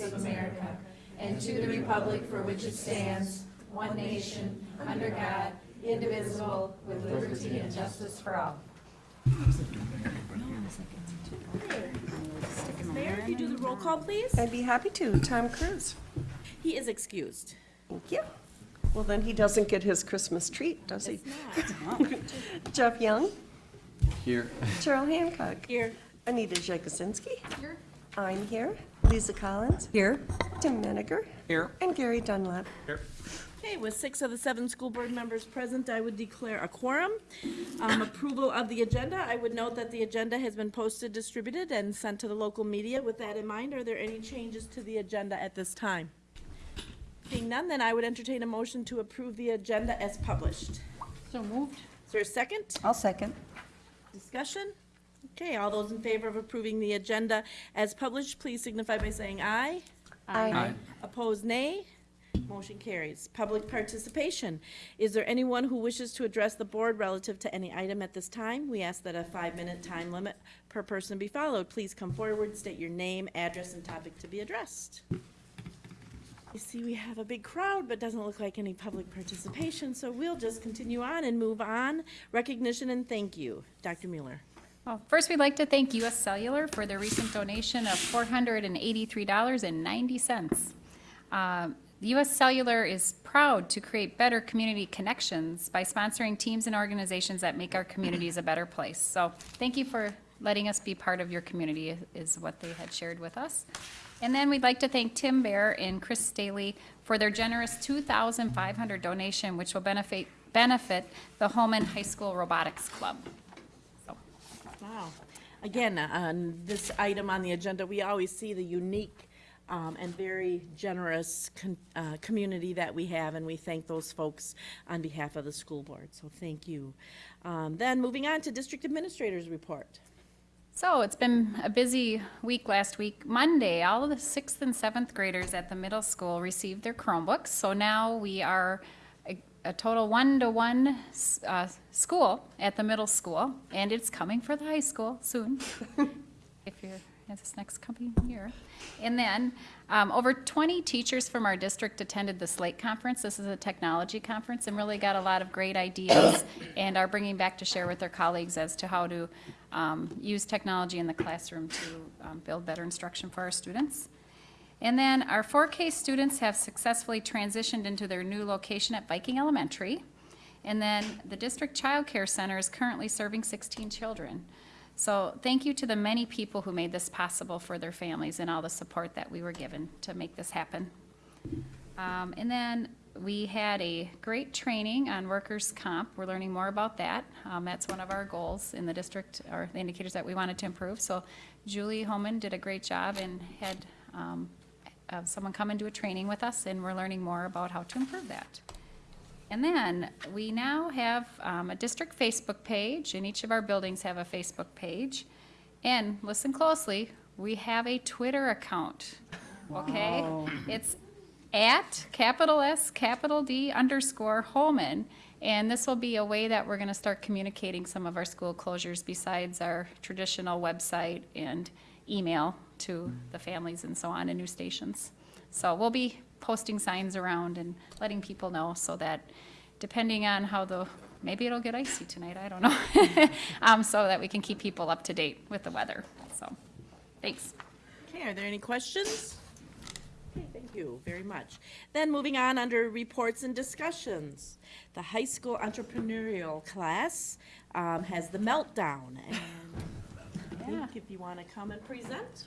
States of America and to the republic for which it stands, one nation, under God, indivisible, with liberty and justice for all. Mayor, if you do the roll call, please. I'd be happy to. Tom Cruise. He is excused. Thank you. Well, then he doesn't get his Christmas treat, does he? Jeff Young, Here. Cheryl Hancock, Here. Anita Jakusinski. Here. I'm here. Lisa Collins. Here. Tim Menninger. Here. And Gary Dunlap. Here. Okay, with six of the seven school board members present, I would declare a quorum. Um, Approval of the agenda, I would note that the agenda has been posted, distributed, and sent to the local media. With that in mind, are there any changes to the agenda at this time? Seeing none, then I would entertain a motion to approve the agenda as published. So moved. Is there a second? I'll second. Discussion? Okay, all those in favor of approving the agenda as published, please signify by saying aye. Aye. Opposed, nay. Motion carries. Public participation. Is there anyone who wishes to address the board relative to any item at this time? We ask that a five-minute time limit per person be followed. Please come forward, state your name, address, and topic to be addressed. You see, we have a big crowd, but doesn't look like any public participation, so we'll just continue on and move on. Recognition and thank you. Dr. Mueller. Well, first, we'd like to thank US Cellular for their recent donation of $483.90. Um, US Cellular is proud to create better community connections by sponsoring teams and organizations that make our communities a better place. So thank you for letting us be part of your community, is what they had shared with us. And then we'd like to thank Tim Bear and Chris Staley for their generous 2,500 donation, which will benefit, benefit the Holmen High School Robotics Club. Wow. Again, on this item on the agenda, we always see the unique um, and very generous uh, community that we have, and we thank those folks on behalf of the school board, so thank you. Um, Then, moving on to district administrators report. So it's been a busy week last week. Monday, all of the sixth and seventh graders at the middle school received their Chromebooks. So now we are a, total one-to-one uh, school at the middle school, and it's coming for the high school soon, if you're at this next coming year. And then um, over 20 teachers from our district attended the Slate Conference. This is a technology conference and really got a lot of great ideas and are bringing back to share with their colleagues as to how to um, use technology in the classroom to um, build better instruction for our students. And then our 4K students have successfully transitioned into their new location at Viking Elementary. And then the District Child Care Center is currently serving 16 children. So thank you to the many people who made this possible for their families and all the support that we were given to make this happen. Um, and then we had a great training on workers' comp. We're learning more about that. Um, that's one of our goals in the district, or the indicators that we wanted to improve. So Julie Holman did a great job and had um, uh, someone come and do a training with us, and we're learning more about how to improve that. And then, we now have um, a district Facebook page, and each of our buildings have a Facebook page. And listen closely, we have a Twitter account, okay? It's at capital S, capital D underscore Holmen. And this will be a way that we're gonna start communicating some of our school closures besides our traditional website and email to the families and so on and new stations. So we'll be posting signs around and letting people know so that depending on how the, maybe it'll get icy tonight, I don't know. Um, so that we can keep people up to date with the weather, so, thanks. Okay, are there any questions? Okay, thank you very much. Then moving on under reports and discussions. The high school entrepreneurial class um, has the meltdown. And I Yeah. think if you want to come and present.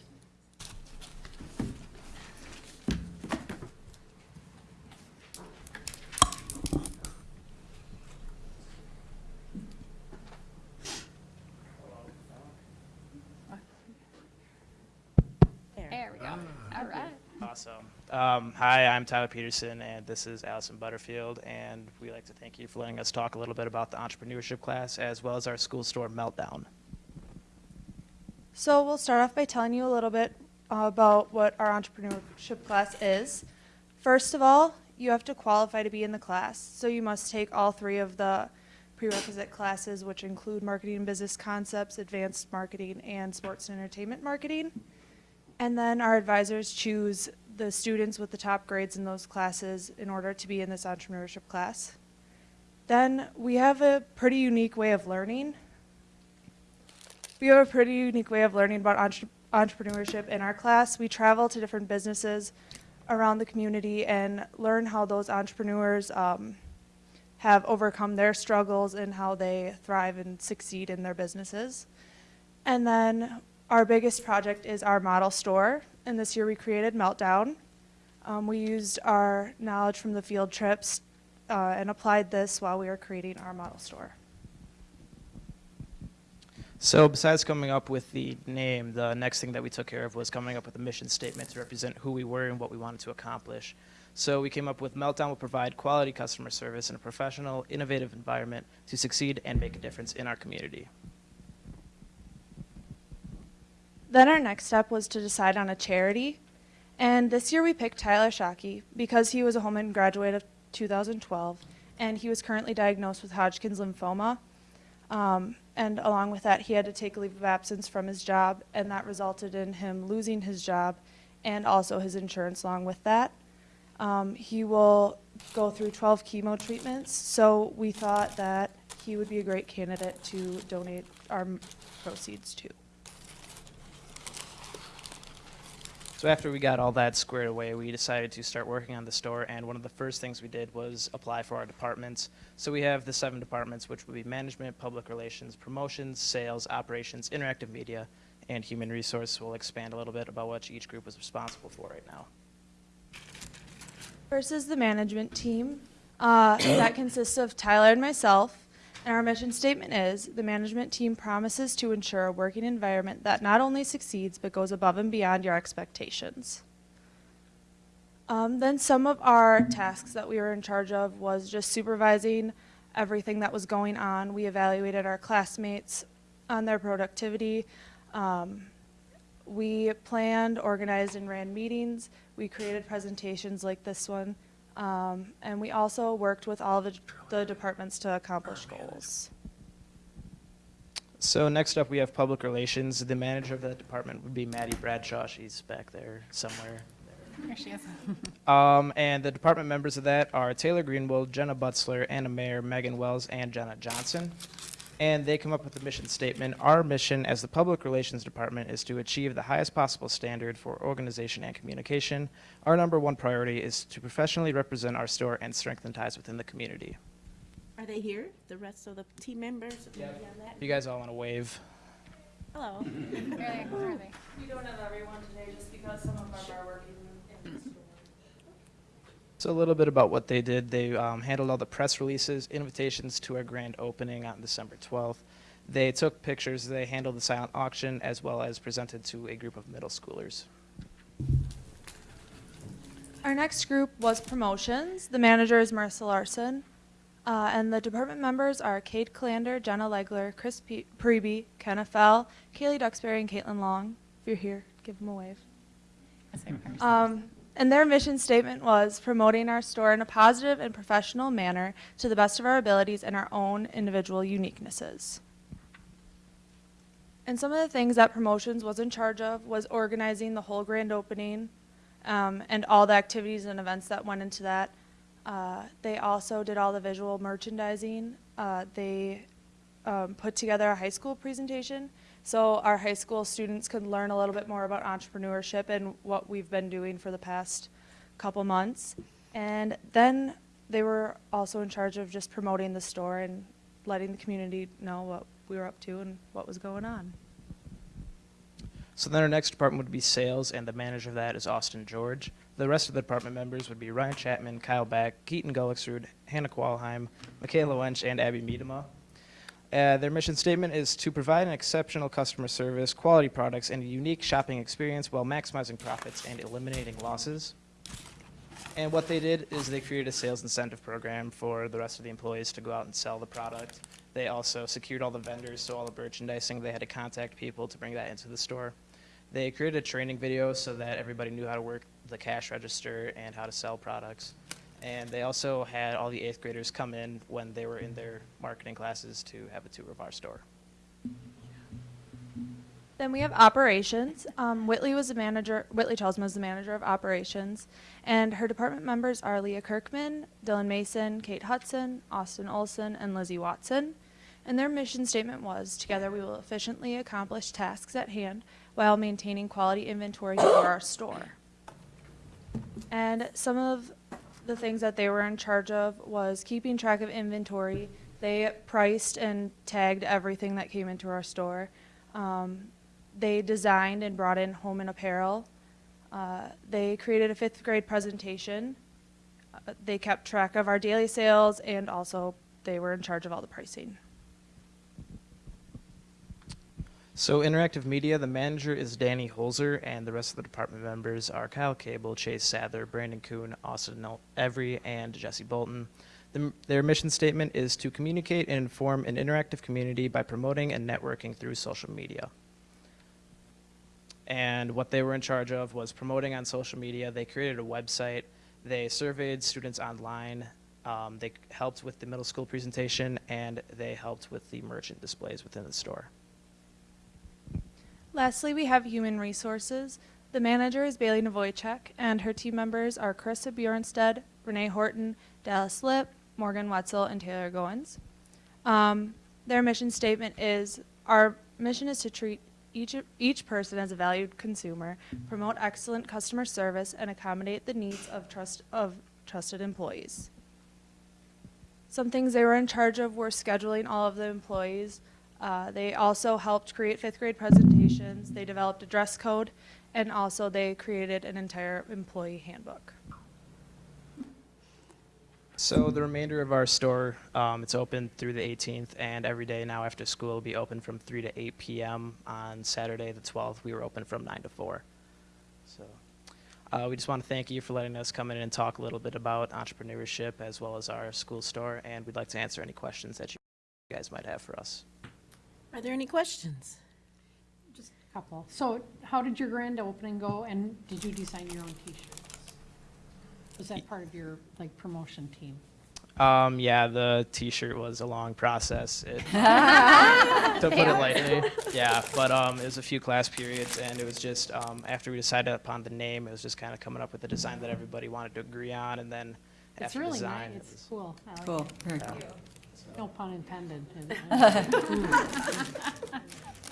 There. There we go, all right. Awesome. Um, hi, I'm Tyler Peterson, and this is Allison Butterfield, and we'd like to thank you for letting us talk a little bit about the entrepreneurship class as well as our school store meltdown. So we'll start off by telling you a little bit about what our entrepreneurship class is. First of all, you have to qualify to be in the class, so you must take all three of the prerequisite classes, which include marketing and business concepts, advanced marketing, and sports and entertainment marketing. And then our advisors choose the students with the top grades in those classes in order to be in this entrepreneurship class. Then we have a pretty unique way of learning. We have a pretty unique way of learning about entre- entrepreneurship in our class. We travel to different businesses around the community and learn how those entrepreneurs um, have overcome their struggles and how they thrive and succeed in their businesses. And then our biggest project is our model store. And this year we created Meltdown. Um, we used our knowledge from the field trips uh, and applied this while we were creating our model store. So besides coming up with the name, the next thing that we took care of was coming up with a mission statement to represent who we were and what we wanted to accomplish. So we came up with Meltdown will provide quality customer service in a professional, innovative environment to succeed and make a difference in our community. Then our next step was to decide on a charity. And this year we picked Tyler Shockey because he was a Holmen graduate of 2012 and he was currently diagnosed with Hodgkin's lymphoma. Um, and along with that, he had to take a leave of absence from his job, and that resulted in him losing his job and also his insurance along with that. Um, he will go through 12 chemo treatments, so we thought that he would be a great candidate to donate our proceeds to. So after we got all that squared away, we decided to start working on the store, and one of the first things we did was apply for our departments. So we have the seven departments, which would be management, public relations, promotions, sales, operations, interactive media, and human resource. We'll expand a little bit about what each group is responsible for right now. First is the management team. Uh, that consists of Tyler and myself. And our mission statement is the management team promises to ensure a working environment that not only succeeds but goes above and beyond your expectations. Um, then some of our tasks that we were in charge of was just supervising everything that was going on. We evaluated our classmates on their productivity. Um, we planned, organized, and ran meetings. We created presentations like this one. Um, and we also worked with all the, the departments to accomplish goals. So next up, we have public relations. The manager of that department would be Maddie Bradshaw. She's back there somewhere. There she is. Um, and the department members of that are Taylor Greenwald, Jenna Butzler, Anna Mayer, Megan Wells, and Jenna Johnson. And they come up with a mission statement. Our mission as the Public Relations Department is to achieve the highest possible standard for organization and communication. Our number one priority is to professionally represent our store and strengthen ties within the community. Are they here, the rest of the team members? Maybe on that? If you guys all want to wave. Hello. Where are? Where are they? We don't have everyone today just because some of them are working in the store. So a little bit about what they did. They um, handled all the press releases, invitations to our grand opening on December 12th. They took pictures. They handled the silent auction as well as presented to a group of middle schoolers. Our next group was promotions. The manager is Marissa Larson. Uh, and the department members are Kate Calander, Jenna Legler, Chris P- Preby, Kenna Fell, Kaylee Duxbury, and Caitlin Long. If you're here, give them a wave. I say first. Um, and their mission statement was promoting our store in a positive and professional manner to the best of our abilities and our own individual uniquenesses. And some of the things that promotions was in charge of was organizing the whole grand opening um, and all the activities and events that went into that. Uh, they also did all the visual merchandising. Uh, they um, put together a high school presentation so our high school students could learn a little bit more about entrepreneurship and what we've been doing for the past couple months. And then they were also in charge of just promoting the store and letting the community know what we were up to and what was going on. So then our next department would be sales, and the manager of that is Austin George. The rest of the department members would be Ryan Chapman, Kyle Back, Keaton Gullicksrud, Hannah Qualheim, Michaela Wench, and Abby Miedema. Uh, their mission statement is to provide an exceptional customer service, quality products, and a unique shopping experience while maximizing profits and eliminating losses. And what they did is they created a sales incentive program for the rest of the employees to go out and sell the product. They also secured all the vendors, so all the merchandising, they had to contact people to bring that into the store. They created a training video so that everybody knew how to work the cash register and how to sell products. And they also had all the eighth graders come in when they were in their marketing classes to have a tour of our store. Then we have operations. Um, Whitley was the manager, Whitley Chelsman was the manager of operations. And her department members are Leah Kirkman, Dylan Mason, Kate Hudson, Austin Olson, and Lizzie Watson. And their mission statement was, together we will efficiently accomplish tasks at hand while maintaining quality inventory for our store. And some of the things that they were in charge of was keeping track of inventory. They priced and tagged everything that came into our store. Um, they designed and brought in home and apparel. Uh, they created a fifth grade presentation. Uh, they kept track of our daily sales and also they were in charge of all the pricing. So interactive media, the manager is Danny Holzer, and the rest of the department members are Kyle Cable, Chase Sather, Brandon Kuhn, Austin Every, and Jesse Bolton. The, their mission statement is to communicate and inform an interactive community by promoting and networking through social media. And what they were in charge of was promoting on social media. They created a website. They surveyed students online. Um, they helped with the middle school presentation, and they helped with the merchant displays within the store. Lastly, we have human resources. The manager is Bailey Novoychek, and her team members are Carissa Bjornstead, Renee Horton, Dallas Lip, Morgan Wetzel, and Taylor Goins. Um, their mission statement is our mission is to treat each, each person as a valued consumer, promote excellent customer service, and accommodate the needs of, trust, of trusted employees. Some things they were in charge of were scheduling all of the employees. Uh, they also helped create fifth grade presentations. They developed a dress code, and also they created an entire employee handbook. So the remainder of our store, um, it's open through the 18th, and every day now after school will be open from 3 to 8 p.m. On Saturday, the 12th, we were open from 9 to 4. So uh, we just want to thank you for letting us come in and talk a little bit about entrepreneurship as well as our school store, and we'd like to answer any questions that you guys might have for us. Are there any questions? Just a couple. So how did your grand opening go, and did you design your own t-shirts? Was that part of your, like, promotion team? Um, yeah, the T-shirt was a long process. It, to put it lightly, yeah. But um, it was a few class periods, and it was just um, after we decided upon the name, it was just kind of coming up with the design that everybody wanted to agree on, and then It's after really design, nice, it it's was, cool. Like Cool, it. very cool. No pun intended.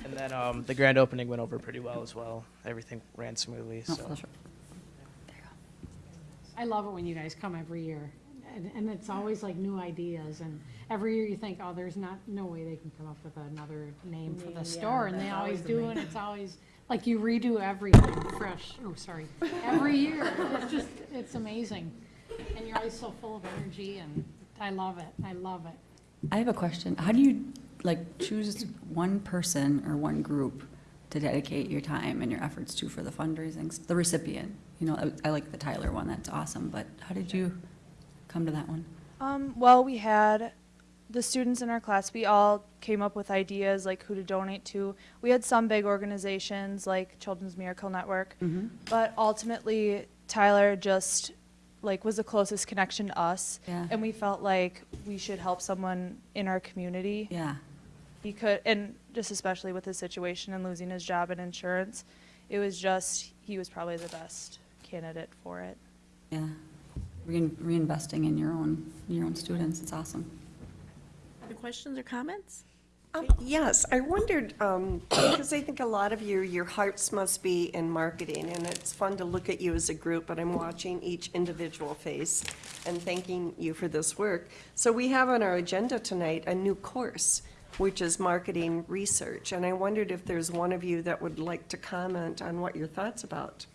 and then um, the grand opening went over pretty well as well. Everything ran smoothly. Oh, So that's. I love it when you guys come every year, and, and it's always like new ideas, and every year you think, oh, there's not, no way they can come up with another name for the store, and they always do, and it's always, like you redo everything fresh, oh, sorry, every year, it's just, it's amazing. And you're always so full of energy, and I love it, I love it. I have a question. How do you, like, choose one person or one group to dedicate your time and your efforts to for the fundraising, the recipient? You know, I- I like the Tyler one, that's awesome, but how did you come to that one? Um, well, we had the students in our class, we all came up with ideas like who to donate to. We had some big organizations like Children's Miracle Network, Mm-hmm. but ultimately Tyler just like was the closest connection to us. Yeah. And we felt like we should help someone in our community. Yeah, He could, and just especially with his situation and losing his job and insurance, it was just, he was probably the best candidate for it. yeah. Rein- Reinvesting in your own, your own students, it's awesome. Other questions or comments? Um, Yes, I wondered, um, because I think a lot of you, your hearts must be in marketing, and it's fun to look at you as a group, but I'm watching each individual face and thanking you for this work. So we have on our agenda tonight a new course, which is marketing research, and I wondered if there's one of you that would like to comment on what your thoughts about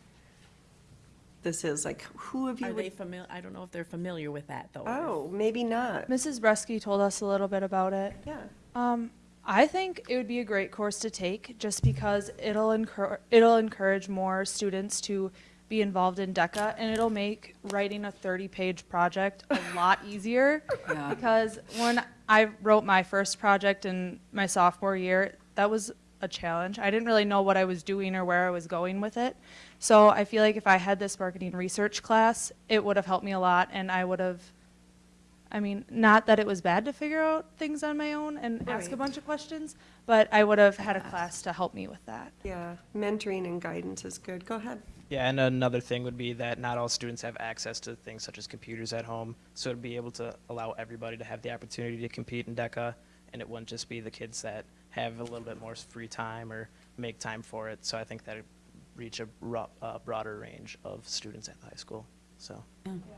this is, like, who of you Are they would? familiar, I don't know if they're familiar with that, though. Oh, maybe not, Mrs. Bresky told us a little bit about it. yeah. Um, I think it would be a great course to take just because it'll encourage it'll encourage more students to be involved in DECA and it'll make writing a 30-page project a lot easier. Yeah. Because when I wrote my first project in my sophomore year, that was a challenge. I didn't really know what I was doing or where I was going with it. So I feel like if I had this marketing research class, it would have helped me a lot and I would have I mean, not that it was bad to figure out things on my own and ask a Right. bunch of questions, but I would have had a class to help me with that. Yeah, mentoring and guidance is good. Go ahead. Yeah, and another thing would be that not all students have access to things such as computers at home, so it'd be able to allow everybody to have the opportunity to compete in DECA, and it wouldn't just be the kids that have a little bit more free time or make time for it. So I think that'd reach a ro- uh, broader range of students at the high school. So.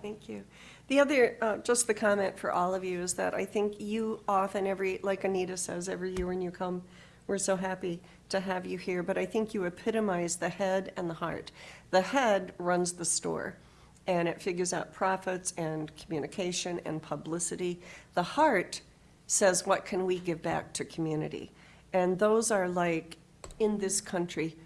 Thank you. The other, uh, just the comment for all of you is that I think you often, every, like Anita says, every year when you come, we're so happy to have you here, but I think you epitomize the head and the heart. The head runs the store, and it figures out profits and communication and publicity. The heart says, what can we give back to community? And those are like, in this country,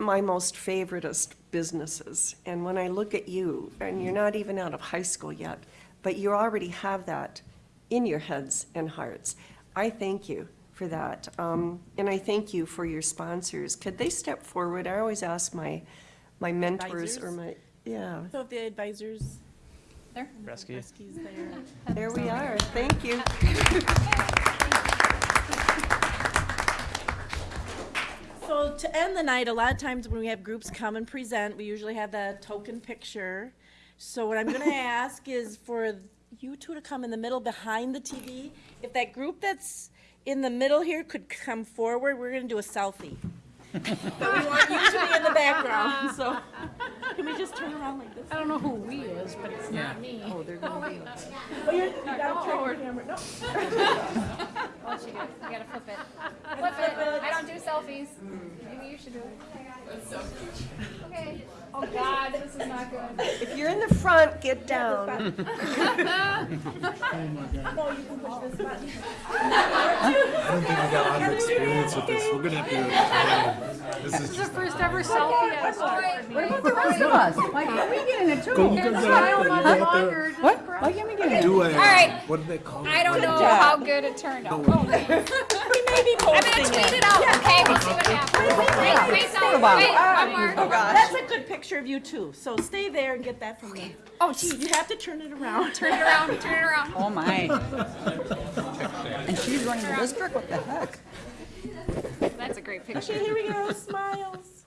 my most favoriteest businesses. And when I look at you, and you're not even out of high school yet, but you already have that in your heads and hearts. I thank you for that. Um, and I thank you for your sponsors. Could they step forward? I always ask my, my mentors or my, yeah, So the advisors, There. Rescue. rescues there. there we are. Thank you. So to end the night, a lot of times when we have groups come and present, we usually have that token picture. So what I'm gonna ask is for you two to come in the middle behind the TV. If that group that's in the middle here could come forward, we're gonna do a selfie. But we want you to be in the background, so can we just turn around like this? I don't know who "we" is, but it's not me. Oh, they're going to. be. Oh, you gotta oh, turn your camera, no. Oh, she goes, you gotta flip it. Flip it. I don't do selfies. Maybe you should do it. Okay. Oh, God, this is not good. If you're in the front, get down. No, you can push this button. I don't think we got a lot of experience with this. We're gonna have to. This is This is the first ever selfie I saw. What about the rest of us? Why can't we get in it too? go, go, go out there. You go out. What? Why can't we get in it? Do a. right. What do they call it? I don't know how good it turned out. Oh, We may be I'm gonna tweet it. it out, okay? We'll see what happens. Wait, wait, no, wait, one oh, more. That's a good picture of you too, so stay there and get that from me. Oh, Gee, you have to turn it around. Turn it around, turn it around. Oh, my. And she's running the district? What the heck? That's a great Okay, picture. here we go, smiles.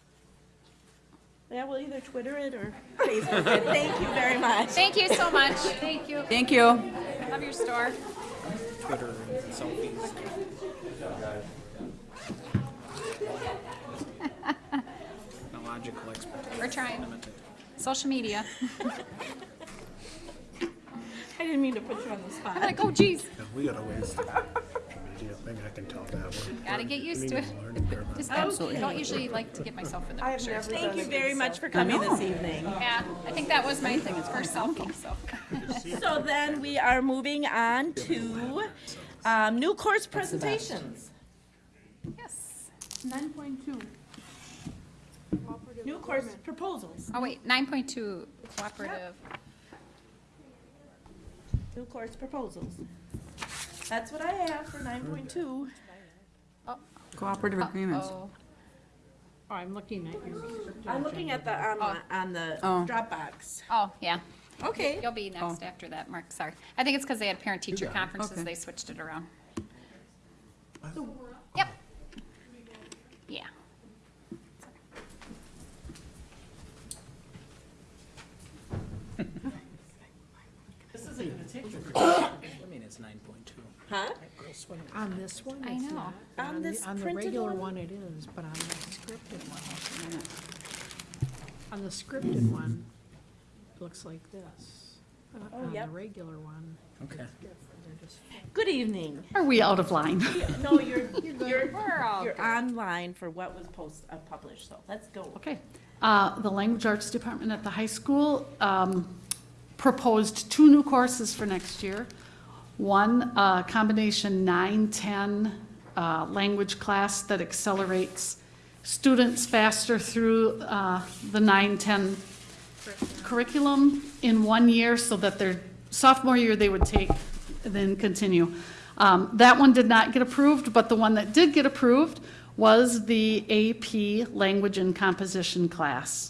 Yeah, we'll either Twitter it or Facebook it. Thank you very much. Thank you so much. Thank you. Thank you. Love your store. Twitter and selfies. Technological expertise. We're trying. Social media. I didn't mean to put you on the spot. I'm spot. like, oh geez, Yeah, We got a ways to go. Maybe- Maybe I can tell that one. gotta get used to it. Maybe I'm learning Just absolutely don't usually like to get myself in the I've picture. never Thank done you a very good much for coming this evening. Yeah, I think that was my thing, It's first selfie, so. So then we are moving on to um, new course presentations. Yes. Nine point two. New course proposals. Oh, wait, nine point two cooperative. New course proposals. That's what I have for nine point two. Oh. Cooperative agreements. Oh, Oh, I'm looking at your. I'm looking at the, on, oh. on the Oh. Dropbox. oh, yeah. Okay. You'll be next oh. after that, Mark, sorry. I think it's because they had parent-teacher conferences, Okay. they switched it around. Yep. Yeah. This isn't mean, it's nine point two. Huh? On this one, I it's know. not. On the- this On the printed regular one? one it is, but on the scripted one. On the scripted one, it looks like this. Uh, On yep. the regular one, Okay. they're just. Good evening. Are we out of line? No, you're, you're, We're you're online for what was post, uh, published, so let's go. Okay. Uh, The Language Arts Department at the high school um, proposed two new courses for next year. One, a combination 9-10 uh, language class that accelerates students faster through uh, the 9-10 curriculum in one year so that their sophomore year they would take, and then continue. Um, That one did not get approved, but the one that did get approved was the AP Language and Composition class.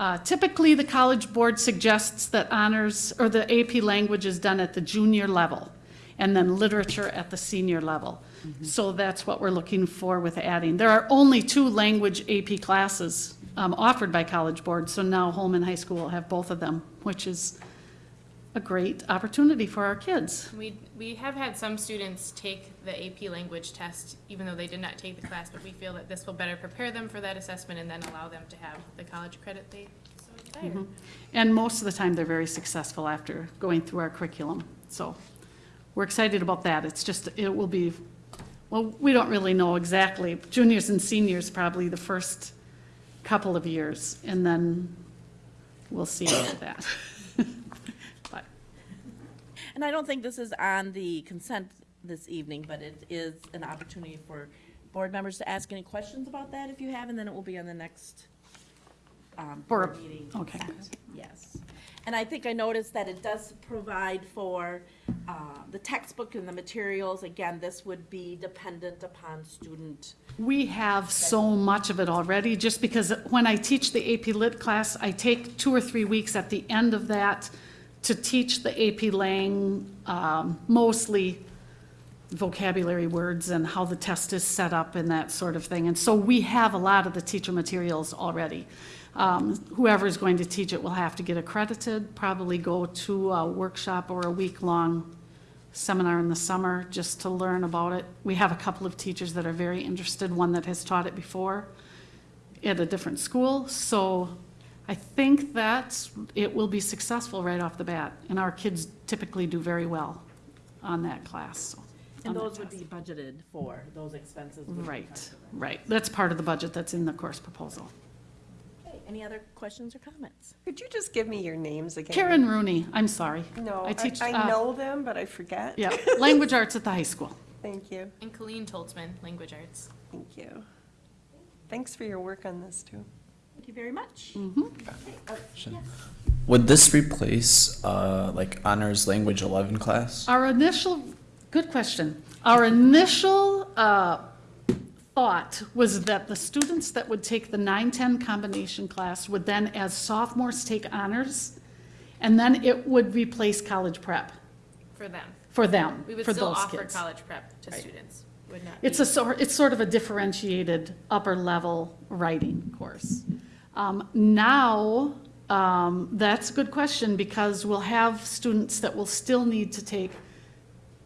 Uh, Typically, the College Board suggests that honors, or the AP language is done at the junior level, and then literature at the senior level. So that's what we're looking for with adding. There are only two language AP classes um, offered by College Board, so now Holmen High School will have both of them, which is a great opportunity for our kids. We, we have had some students take the AP language test, even though they did not take the class, but we feel that this will better prepare them for that assessment and then allow them to have the college credit they so desire. Mm-hmm. And most of the time, they're very successful after going through our curriculum. So we're excited about that. It's just, it will be, well, we don't really know exactly. Juniors and seniors probably the first couple of years, and then we'll see after that. And I don't think this is on the consent this evening, but it is an opportunity for board members to ask any questions about that if you have, and then it will be on the next um, For board meeting. okay. consent. Yes. And I think I noticed that it does provide for uh, the textbook and the materials. Again, this would be dependent upon student. We have so much of it already, just because when I teach the AP Lit class, I take two or three weeks at the end of that to teach the AP Lang, um, mostly vocabulary words and how the test is set up and that sort of thing. And so we have a lot of the teacher materials already. Um, Whoever is going to teach it will have to get accredited, probably go to a workshop or a week-long seminar in the summer just to learn about it. We have a couple of teachers that are very interested, one that has taught it before at a different school. So I think that it will be successful right off the bat. And our kids typically do very well on that class. so, And that those would test. be budgeted for, those expenses. would be Right, covered. right. That's part of the budget that's in the course proposal. Okay, Any other questions or comments? Could you just give me your names again? Karen Rooney, I'm sorry. No, I I, teach, I uh, know them, but I forget. Yeah, language arts at the high school. Thank you, And Colleen Toltzman, Language Arts. thank you. Thanks for your work on this, too. Thank you very much. Would this replace uh, like honors language 11 class? Our initial, good question. Our initial uh, thought was that the students that would take the 9-10 combination class would then, as sophomores, take honors, and then it would replace college prep For them. for them, We would for still those offer kids. college prep to students. Would not It's a sort, it's sort of a differentiated upper-level writing course. Um, Now, um, that's a good question, because we'll have students that will still need to take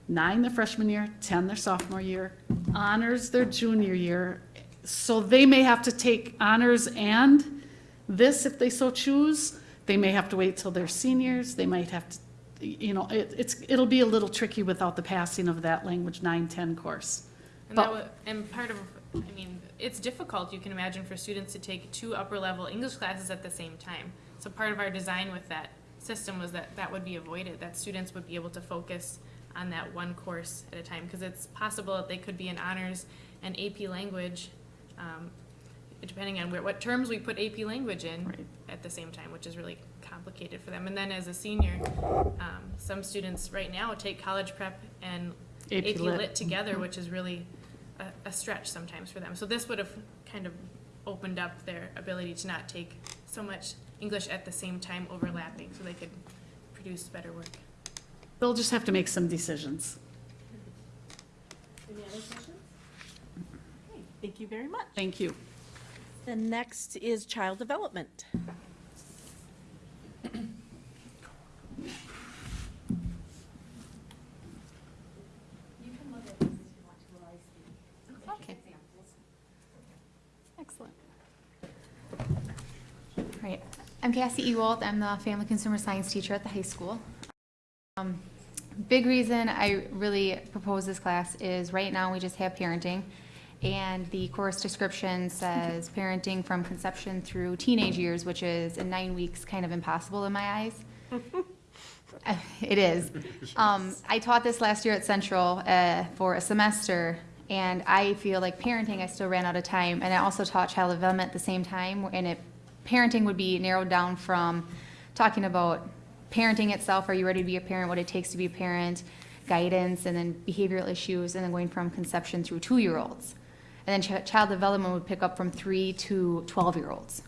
nine their freshman year, 10 their sophomore year, honors their junior year. So they may have to take honors and this if they so choose. They may have to wait till they're seniors, they might have to, you know, it, it's, it'll be a little tricky without the passing of that language 9-10 course. And But- that would, and part of, I mean, it's difficult, you can imagine, for students to take two upper-level English classes at the same time. So part of our design with that system was that that would be avoided, that students would be able to focus on that one course at a time. Because it's possible that they could be in honors and AP language, um, depending on where, what terms we put AP language in Right. at the same time, which is really complicated for them. And then as a senior, um, some students right now take college prep and AP AP Lit. Lit together, which is really a, a stretch sometimes for them. So this would have kind of opened up their ability to not take so much English at the same time overlapping, so they could produce better work. They'll just have to make some decisions. Any other questions? Okay, Thank you very much. Thank you. The next is child development. Okay. Excellent. Right. I'm Cassie Ewald. I'm the family consumer science teacher at the high school. Um, Big reason I really propose this class is right now we just have parenting. And the course description says parenting from conception through teenage years, which is in nine weeks kind of impossible in my eyes. It is. Um, I taught this last year at Central uh, for a semester, and I feel like parenting, I still ran out of time. And I also taught child development at the same time, and it, parenting would be narrowed down from talking about parenting itself, are you ready to be a parent, what it takes to be a parent, guidance, and then behavioral issues, and then going from conception through two-year-olds. And then ch- child development would pick up from three to 12-year-olds.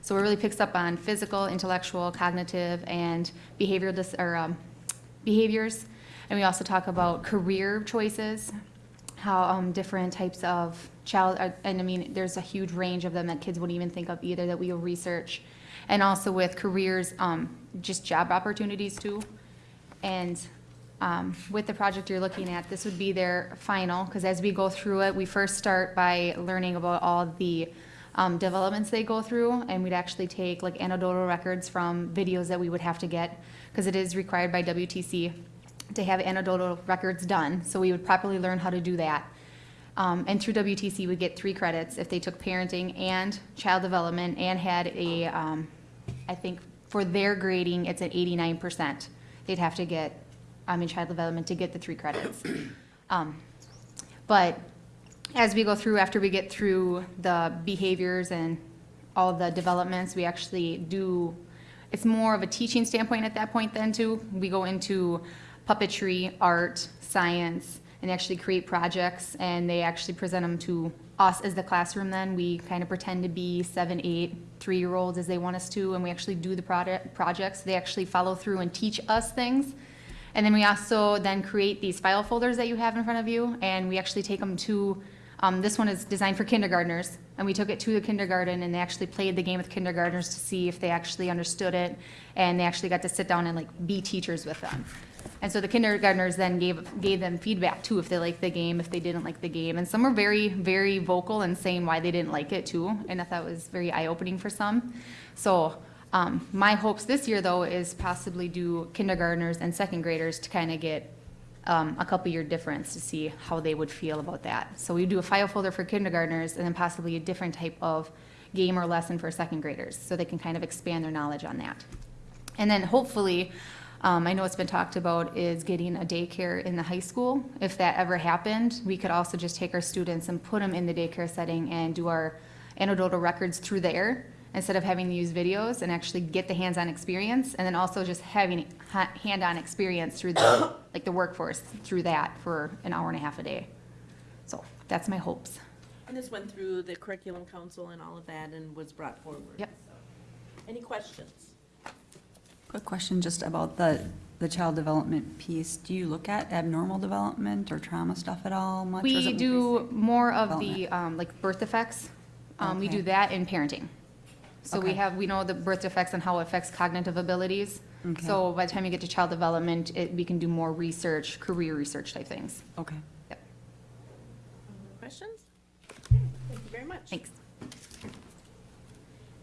So it really picks up on physical, intellectual, cognitive, and behavioral or, um, behaviors. And we also talk about career choices, how, um, different types of child, uh, and I mean, there's a huge range of them that kids wouldn't even think of either that we will research. And also with careers, um, just job opportunities too. And um, with the project you're looking at, this would be their final, because as we go through it, we first start by learning about all the um, developments they go through, and we'd actually take like anecdotal records from videos that we would have to get, because it is required by WTC to have anecdotal records done, so we would properly learn how to do that. Um, and through WTC, would get three credits if they took parenting and child development and had a, um, I think for their grading, it's at eighty-nine percent. They'd have to get, I mean, child development to get the three credits. Um, but as we go through, after we get through the behaviors and all the developments, we actually do, it's more of a teaching standpoint at that point then too. We go into puppetry, art, science, and actually create projects, and they actually present them to us as the classroom then. We kind of pretend to be seven, eight, three-year-olds as they want us to, and we actually do the product, projects. They actually follow through and teach us things. And then we also then create these file folders that you have in front of you, and we actually take them to, um, this one is designed for kindergartners, and we took it to the kindergarten, and they actually played the game with kindergartners to see if they actually understood it, and they actually got to sit down and like be teachers with them. And so the kindergartners then gave, gave them feedback too, if they liked the game, if they didn't like the game. And some were very, very vocal in saying why they didn't like it too. And I thought it was very eye-opening for some. So, um, my hopes this year though is possibly do kindergartners and second graders to kind of get, um, a couple year difference to see how they would feel about that. So we do a file folder for kindergartners and then possibly a different type of game or lesson for second graders, so they can kind of expand their knowledge on that. And then hopefully, um, I know it's been talked about is getting a daycare in the high school. If that ever happened, we could also just take our students and put them in the daycare setting and do our anecdotal records through there instead of having to use videos and actually get the hands-on experience and then also just having ha- hand-on experience through the, like the workforce through that for an hour and a half a day. So that's my hopes. And this went through the curriculum council and all of that and was brought forward. Yep. Any questions? Quick question just about the, the child development piece. Do you look at abnormal development or trauma stuff at all much? or We do more of the, um, like birth effects. Um, we do that in parenting. So we have, we know the birth effects and how it affects cognitive abilities. Okay. So by the time you get to child development, it, we can do more research, career research type things. Okay. Yep, Questions? Thank you very much. thanks.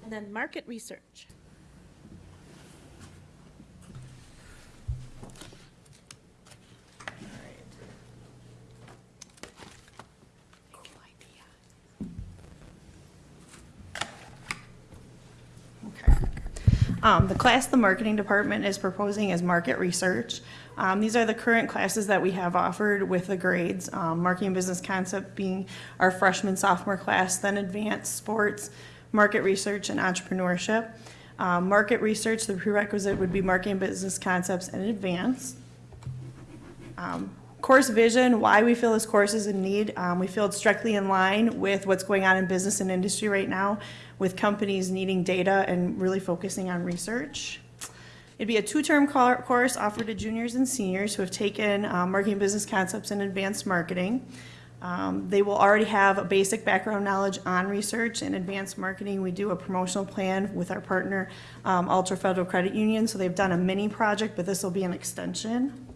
And then market research. Um, the class the marketing department is proposing is market research. Um, these are the current classes that we have offered with the grades. Um, marketing business concept being our freshman sophomore class, then advanced sports, market research, and entrepreneurship. Um, market research, the prerequisite would be marketing business concepts and advanced. Um, Course vision, why we feel this course is in need. Um, we feel it's directly in line with what's going on in business and industry right now, with companies needing data and really focusing on research. It'd be a two-term course offered to juniors and seniors who have taken um, marketing business concepts and advanced marketing. Um, they will already have a basic background knowledge on research and advanced marketing. We do a promotional plan with our partner, um, Altra Federal Credit Union, so they've done a mini project, but this will be an extension.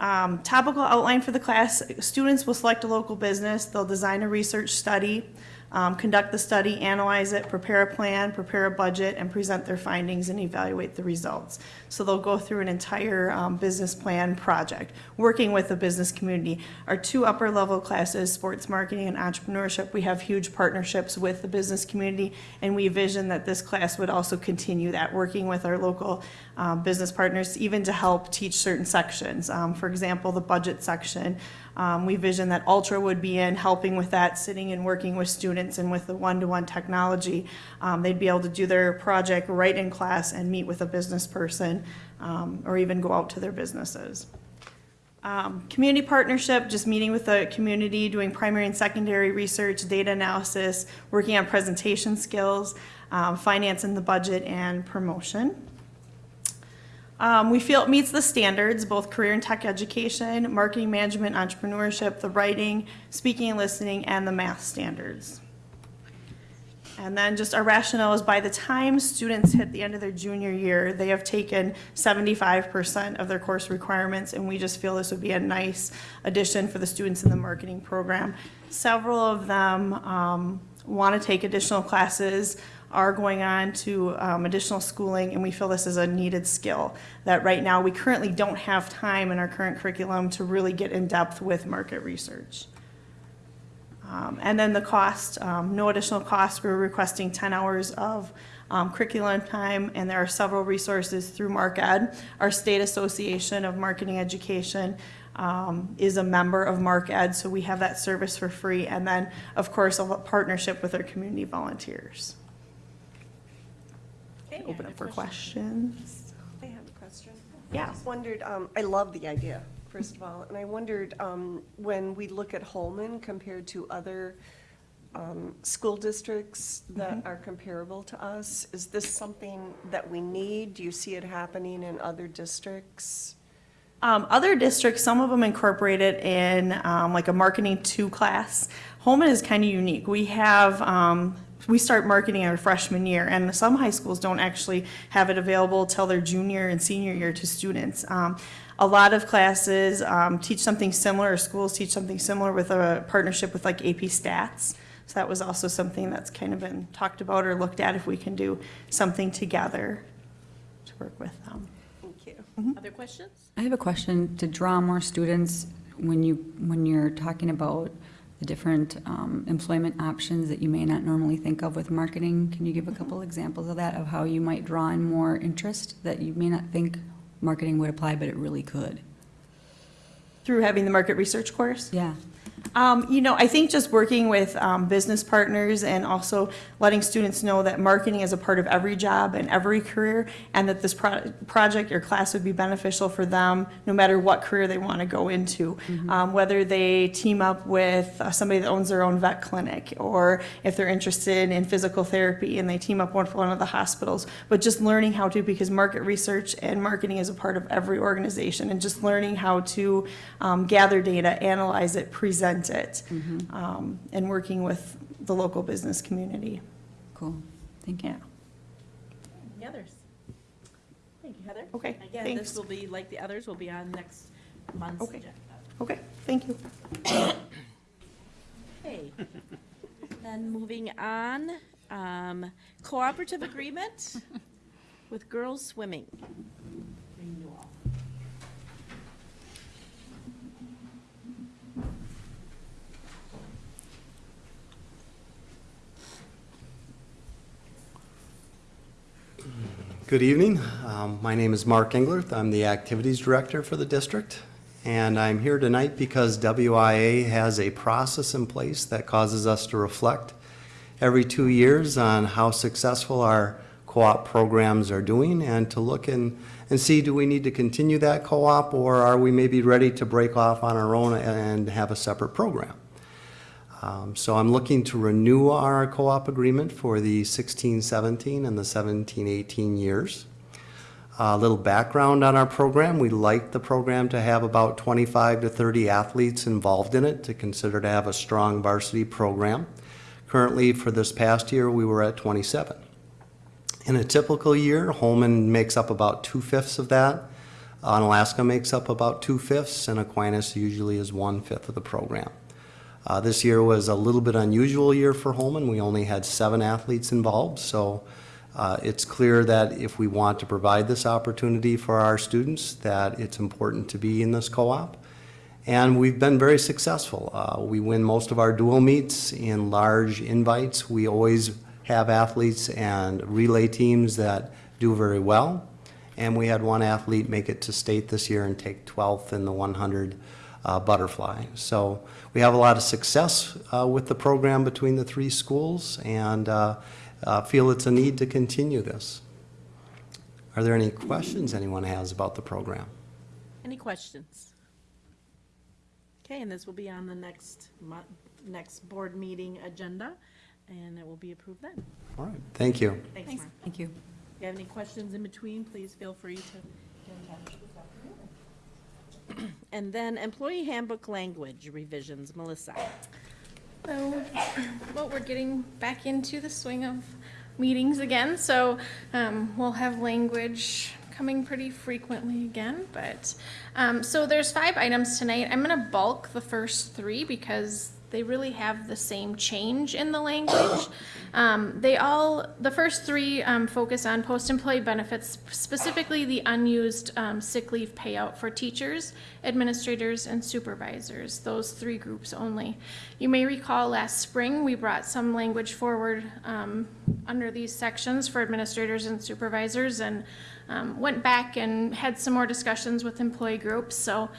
Um, topical outline for the class, students will select a local business, they'll design a research study, um, conduct the study, analyze it, prepare a plan, prepare a budget, and present their findings and evaluate the results. So they'll go through an entire um, business plan project, working with the business community. Our two upper level classes, sports marketing and entrepreneurship, we have huge partnerships with the business community, and we envision that this class would also continue that, working with our local um, business partners, even to help teach certain sections. Um, For example, the budget section, um, we vision that Altra would be in, helping with that, sitting and working with students and with the one-to-one technology. Um, They'd be able to do their project right in class and meet with a business person, um, or even go out to their businesses. Um, community partnership, just meeting with the community, doing primary and secondary research, data analysis, working on presentation skills, um, finance and the budget, and promotion. Um, we feel it meets the standards, both career and tech education, marketing management, entrepreneurship, the writing, speaking and listening, and the math standards. And then just our rationale is by the time students hit the end of their junior year, they have taken seventy-five percent of their course requirements, and we just feel this would be a nice addition for the students in the marketing program. Several of them, um, want to take additional classes, are going on to, um, additional schooling, and we feel this is a needed skill. That right now, we currently don't have time in our current curriculum to really get in-depth with market research. Um, And then the cost, um, no additional cost, we're requesting 10 hours of um, curriculum time, and there are several resources through MarkEd. Our state association of marketing education um, is a member of MarkEd, so we have that service for free. And then, of course, a partnership with our community volunteers. Okay, Open up for questions. I have a question. Yeah. I just wondered, um, I love the idea, first of all, and I wondered, um, when we look at Holmen compared to other, um, school districts that are comparable to us, is this something that we need? Do you see it happening in other districts? Um, other districts, some of them incorporate it in um, like a marketing two class. Holmen is kind of unique. We have, um, we start marketing our freshman year, and some high schools don't actually have it available till their junior and senior year to students. Um, a lot of classes um, teach something similar, or schools teach something similar with a partnership with like AP Stats. So that was also something that's kind of been talked about or looked at if we can do something together to work with them. Thank you. Other questions? I have a question to draw more students when you, when you're talking about the different um, employment options that you may not normally think of with marketing. Can you give a couple examples of that, of how you might draw in more interest that you may not think marketing would apply, but it really could? Through having the market research course? Yeah. Um, you know, I think just working with um, business partners and also letting students know that marketing is a part of every job and every career, and that this pro- project or class would be beneficial for them no matter what career they want to go into. Um, whether they team up with uh, somebody that owns their own vet clinic, or if they're interested in physical therapy and they team up with one of the hospitals. But just learning how to, because market research and marketing is a part of every organization, and just learning how to um, gather data, analyze it, present it, um, and working with the local business community. Cool. Thank you. Yeah. Any others? Thank you, Heather. Okay, Again, thanks. this will be, like the others, will be on next month's Okay. agenda. Okay, thank you. Okay. Then moving on, um, cooperative agreement with girls swimming. Renewal. Good evening. Um, My name is Mark Englerth. I'm the Activities Director for the district. And I'm here tonight because WIA has a process in place that causes us to reflect every two years on how successful our co-op programs are doing and to look and, and see, do we need to continue that co-op or are we maybe ready to break off on our own and have a separate program? Um, So I'm looking to renew our co-op agreement for the 16-17 and the 17-18 years. A little background on our program, we like the program to have about 25 to 30 athletes involved in it to consider to have a strong varsity program. Currently, for this past year, we were at 27. In a typical year, Holmen makes up about two-fifths of that. Onalaska makes up about two-fifths, and Aquinas usually is one-fifth of the program. Uh, This year was a little bit unusual year for Holmen. We only had seven athletes involved, so uh, it's clear that if we want to provide this opportunity for our students, that it's important to be in this co-op. And we've been very successful. Uh, We win most of our dual meets in large invites. We always have athletes and relay teams that do very well. And we had one athlete make it to state this year and take 12th in the 100 uh, butterfly. So we have a lot of success uh, with the program between the three schools and uh, uh, feel it's a need to continue this. Are there any questions anyone has about the program? Any questions? Okay, and this will be on the next next board meeting agenda, and it will be approved then. All right, thank you. Thanks, Mark. Thank you. If you have any questions in between, please feel free to get in touch this afternoon. And then employee handbook language revisions, Melissa. So, well, we're getting back into the swing of meetings again, so um, we'll have language coming pretty frequently again. But um, so there's five items tonight. I'm going to bulk the first three because they really have the same change in the language. Um, they all, the first three um, focus on post-employee benefits, specifically the unused um, sick leave payout for teachers, administrators, and supervisors, those three groups only. You may recall last spring, we brought some language forward um, under these sections for administrators and supervisors and um, went back and had some more discussions with employee groups. So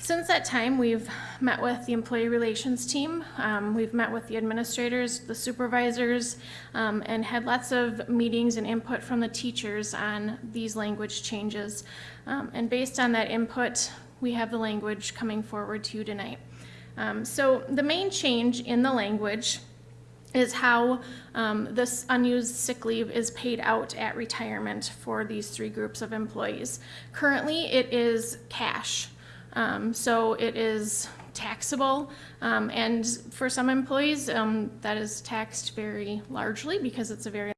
since that time, we've met with the employee relations team, um, we've met with the administrators, the supervisors, um, and had lots of meetings and input from the teachers on these language changes. Um, and based on that input, we have the language coming forward to you tonight. Um, so the main change in the language is how um, this unused sick leave is paid out at retirement for these three groups of employees. Currently, it is cash. Um, so it is taxable, um, and for some employees, um, that is taxed very largely because it's a very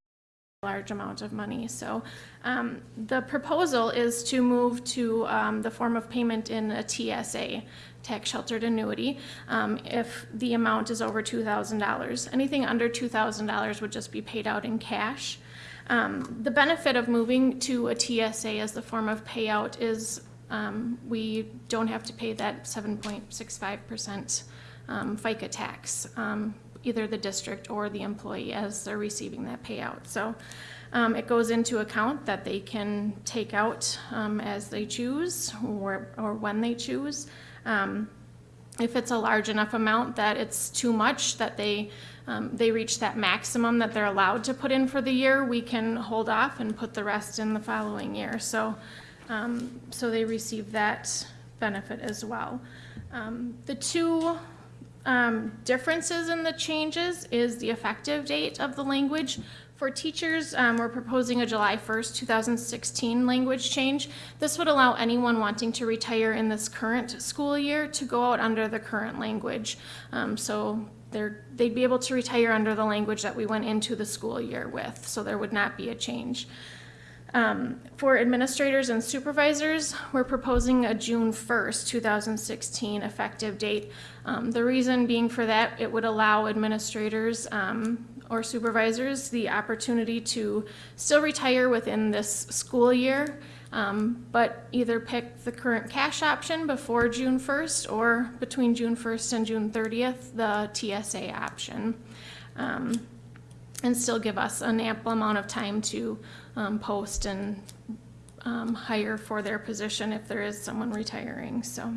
large amount of money. So um, the proposal is to move to um, the form of payment in a TSA, tax sheltered annuity, um, if the amount is over $2,000. Anything under $2,000 would just be paid out in cash. The benefit of moving to a TSA as the form of payout is um, we don't have to pay that 7.65% um, FICA tax, um, either the district or the employee as they're receiving that payout. So um, it goes into account that they can take out um, as they choose or, or when they choose. If it's a large enough amount that it's too much, that they, um, they reach that maximum that they're allowed to put in for the year, we can hold off and put the rest in the following year. So, um, so they receive that benefit as well. Um, the two um, differences in the changes is the effective date of the language. For teachers, um, we're proposing a July 1st, 2016 language change. This would allow anyone wanting to retire in this current school year to go out under the current language. Um, so they're, they'd be able to retire under the language that we went into the school year with, so there would not be a change. Um, for administrators and supervisors, we're proposing a June 1st, 2016 effective date. Um, the reason being for that, it would allow administrators um, or supervisors the opportunity to still retire within this school year, um, but either pick the current cash option before June 1st or between June 1st and June 30th, the TSA option. Um, and still give us an ample amount of time to um, post and um, hire for their position if there is someone retiring. So,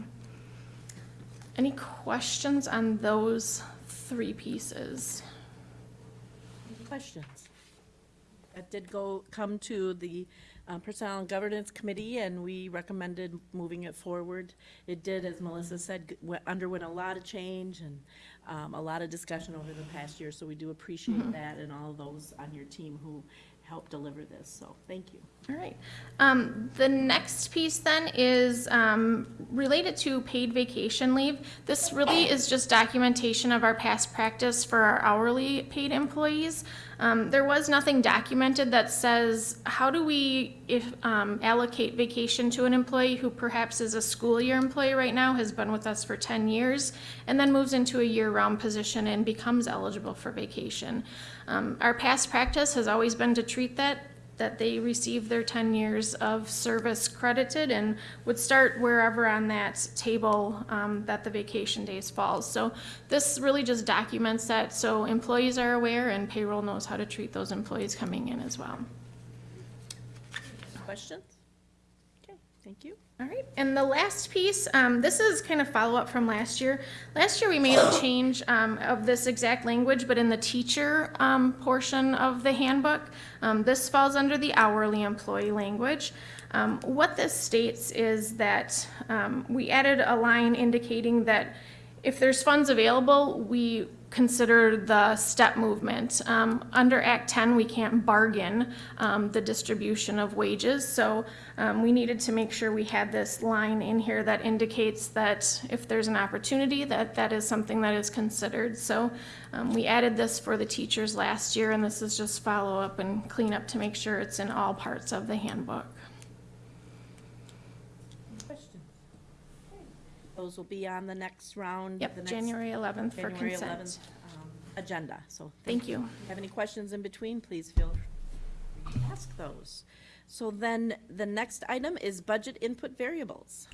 any questions on those three pieces? Any questions? That did go, come to the uh, Personnel and Governance Committee, and we recommended moving it forward. It did, as Melissa said, went- underwent a lot of change and um, a lot of discussion over the past year, so we do appreciate that and all of those on your team who helped deliver this, so thank you. All right. Um, the next piece then is um, related to paid vacation leave. This really is just documentation of our past practice for our hourly paid employees. Um, there was nothing documented that says how do we if um, allocate vacation to an employee who perhaps is a school year employee right now, has been with us for 10 years, and then moves into a year-round position and becomes eligible for vacation. Um, our past practice has always been to treat that that they receive their 10 years of service credited and would start wherever on that table um, that the vacation days falls. So this really just documents that so employees are aware and payroll knows how to treat those employees coming in as well. Questions? Okay, thank you. All right, and the last piece, um, this is kind of follow-up from last year. Last year, we made a change um, of this exact language, but in the teacher um, portion of the handbook. Um, this falls under the hourly employee language. Um, what this states is that um, we added a line indicating that if there's funds available, we consider the step movement. Um, under Act ten, we can't bargain, um, the distribution of wages, so, um, we needed to make sure we had this line in here that indicates that if there's an opportunity, that that is something that is considered. So, um, we added this for the teachers last year, and this is just follow up and clean up to make sure it's in all parts of the handbook. Questions? Those will be on the next round. Yep, the next- January 11th for January consent. 11th, um, Agenda, so. Thank you. Have any questions in between, please feel free to ask those. So then, the next item is budget input variables.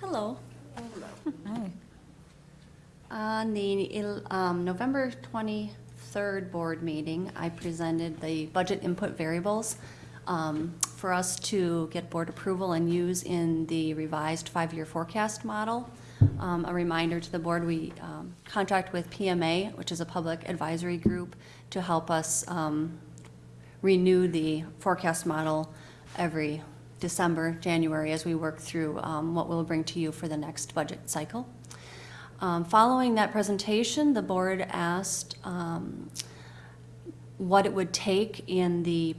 Hello. Hi. On the il- um, November 23rd board meeting, I presented the budget input variables um, for us to get board approval and use in the revised five-year forecast model. Um, A reminder to the board, we um, contract with PMA, which is a public advisory group, to help us um, renew the forecast model every December, January, as we work through um, what we'll bring to you for the next budget cycle. Um, Following that presentation, the board asked um, what it would take in the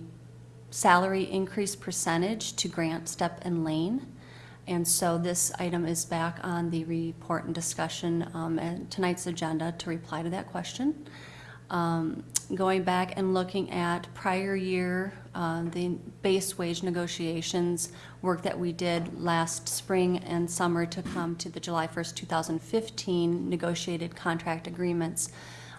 salary increase percentage to grant step and lane. And so this item is back on the report and discussion um, and tonight's agenda to reply to that question. Um, Going back and looking at prior year, uh, the base wage negotiations, work that we did last spring and summer to come to the July 1st, 2015 negotiated contract agreements,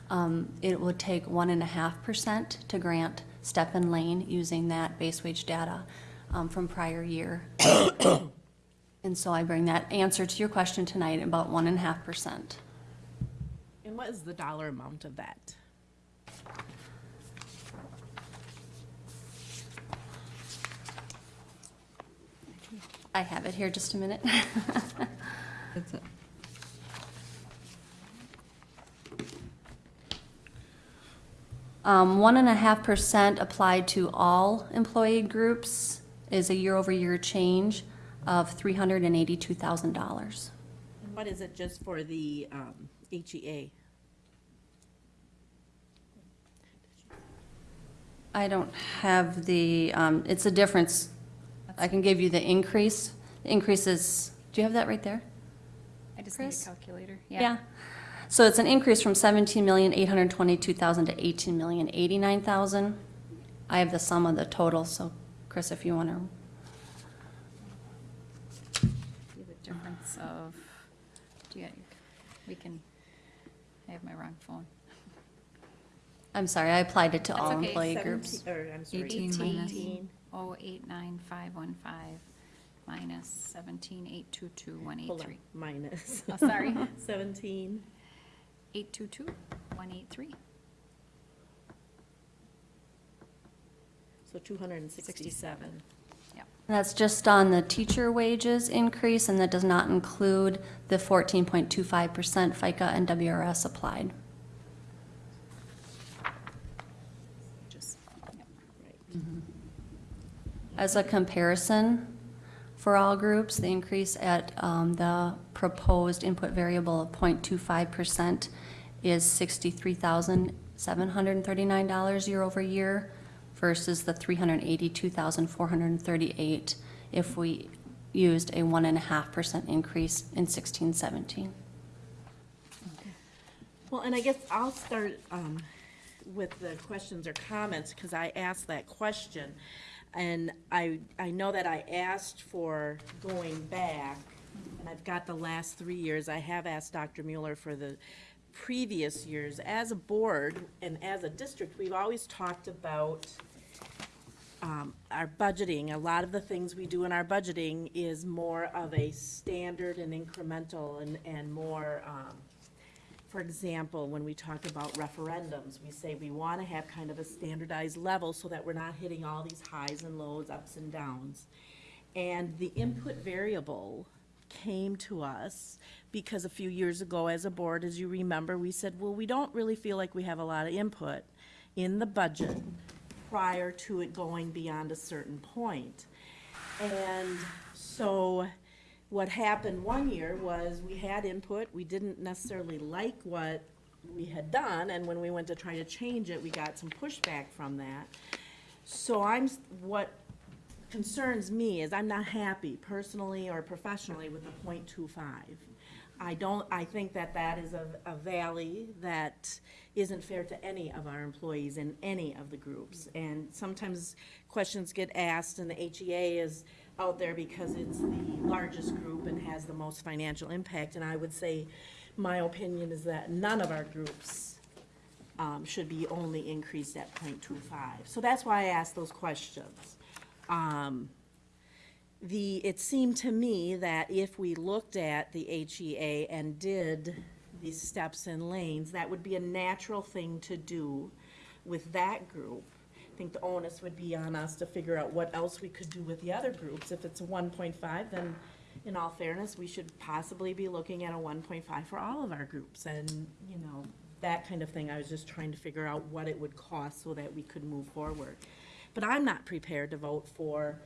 um, it would take 1.5% to grant step and lane using that base wage data um, from prior year. And so I bring that answer to your question tonight, about 1.5%. And what is the dollar amount of that? I have it here, just a minute. That's it. Um, one and a half percent applied to all employee groups is a year-over-year change of three hundred and eighty-two thousand dollars. What is it just for the um, HEA? I don't have the, um, it's a difference. I can give you the increase. The increase is, do you have that right there? I just need a calculator. Yeah. yeah. So it's an increase from seventeen million, eight hundred and twenty-two thousand to eighteen million, eighty-nine thousand. I have the sum of the total, so Chris, if you want to, the difference of, do you, we can, I have my wrong phone. I'm sorry, I applied it to That's all okay. employee Seventeen- groups. Or, I'm sorry. 18 minus. Eighteen. Oh, eight nine five one five minus seventeen eight two two one eight Hold on, minus. Oh, sorry. Seventeen. Eight two two one eight three. So two hundred and sixty-seven. Yep. That's just on the teacher wages increase, and that does not include the fourteen point two five percent FICA and WRS applied. Just, yep. As a comparison, for all groups, the increase at um, the proposed input variable of 0.25% is $63,739 year over year versus the 382,438 if we used a 1.5% increase in 16, 17. Well, and I guess I'll start um, with the questions or comments, because I asked that question. And I, I know that I asked for going back, and I've got the last three years. I have asked Dr. Mueller for the previous years. As a board and as a district, we've always talked about um, our budgeting, a lot of the things we do in our budgeting is more of a standard and incremental and, and more, um, for example, when we talk about referendums, we say we want to have kind of a standardized level so that we're not hitting all these highs and lows, ups and downs. And the input variable came to us because a few years ago, as a board, as you remember, we said, well, we don't really feel like we have a lot of input in the budget prior to it going beyond a certain point. And so what happened one year was we had input, we didn't necessarily like what we had done, and when we went to try to change it, we got some pushback from that. So I'm, what concerns me is I'm not happy personally or professionally with the point two five. I don't, I think that that is a, a valley that isn't fair to any of our employees in any of the groups. And sometimes questions get asked and the HEA is out there because it's the largest group and has the most financial impact. And I would say, my opinion is that none of our groups um, should be only increased at 0.25. So that's why I asked those questions. Um, the, it seemed to me that if we looked at the HEA and did these steps and lanes, that would be a natural thing to do with that group. Think the onus would be on us to figure out what else we could do with the other groups. If it's a one point five, then in all fairness, we should possibly be looking at a one point five for all of our groups. And, you know, that kind of thing. I was just trying to figure out what it would cost so that we could move forward. But I'm not prepared to vote for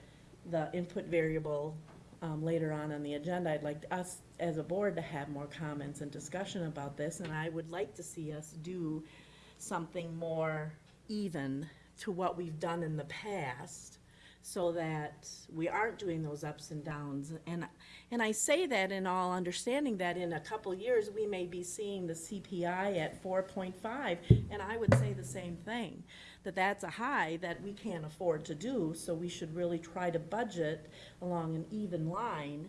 the input variable um, later on on the agenda. I'd like us, as a board, to have more comments and discussion about this, and I would like to see us do something more even to what we've done in the past, so that we aren't doing those ups and downs. And, and I say that in all understanding that in a couple years, we may be seeing the CPI at four point five, and I would say the same thing, that that's a high that we can't afford to do, so we should really try to budget along an even line,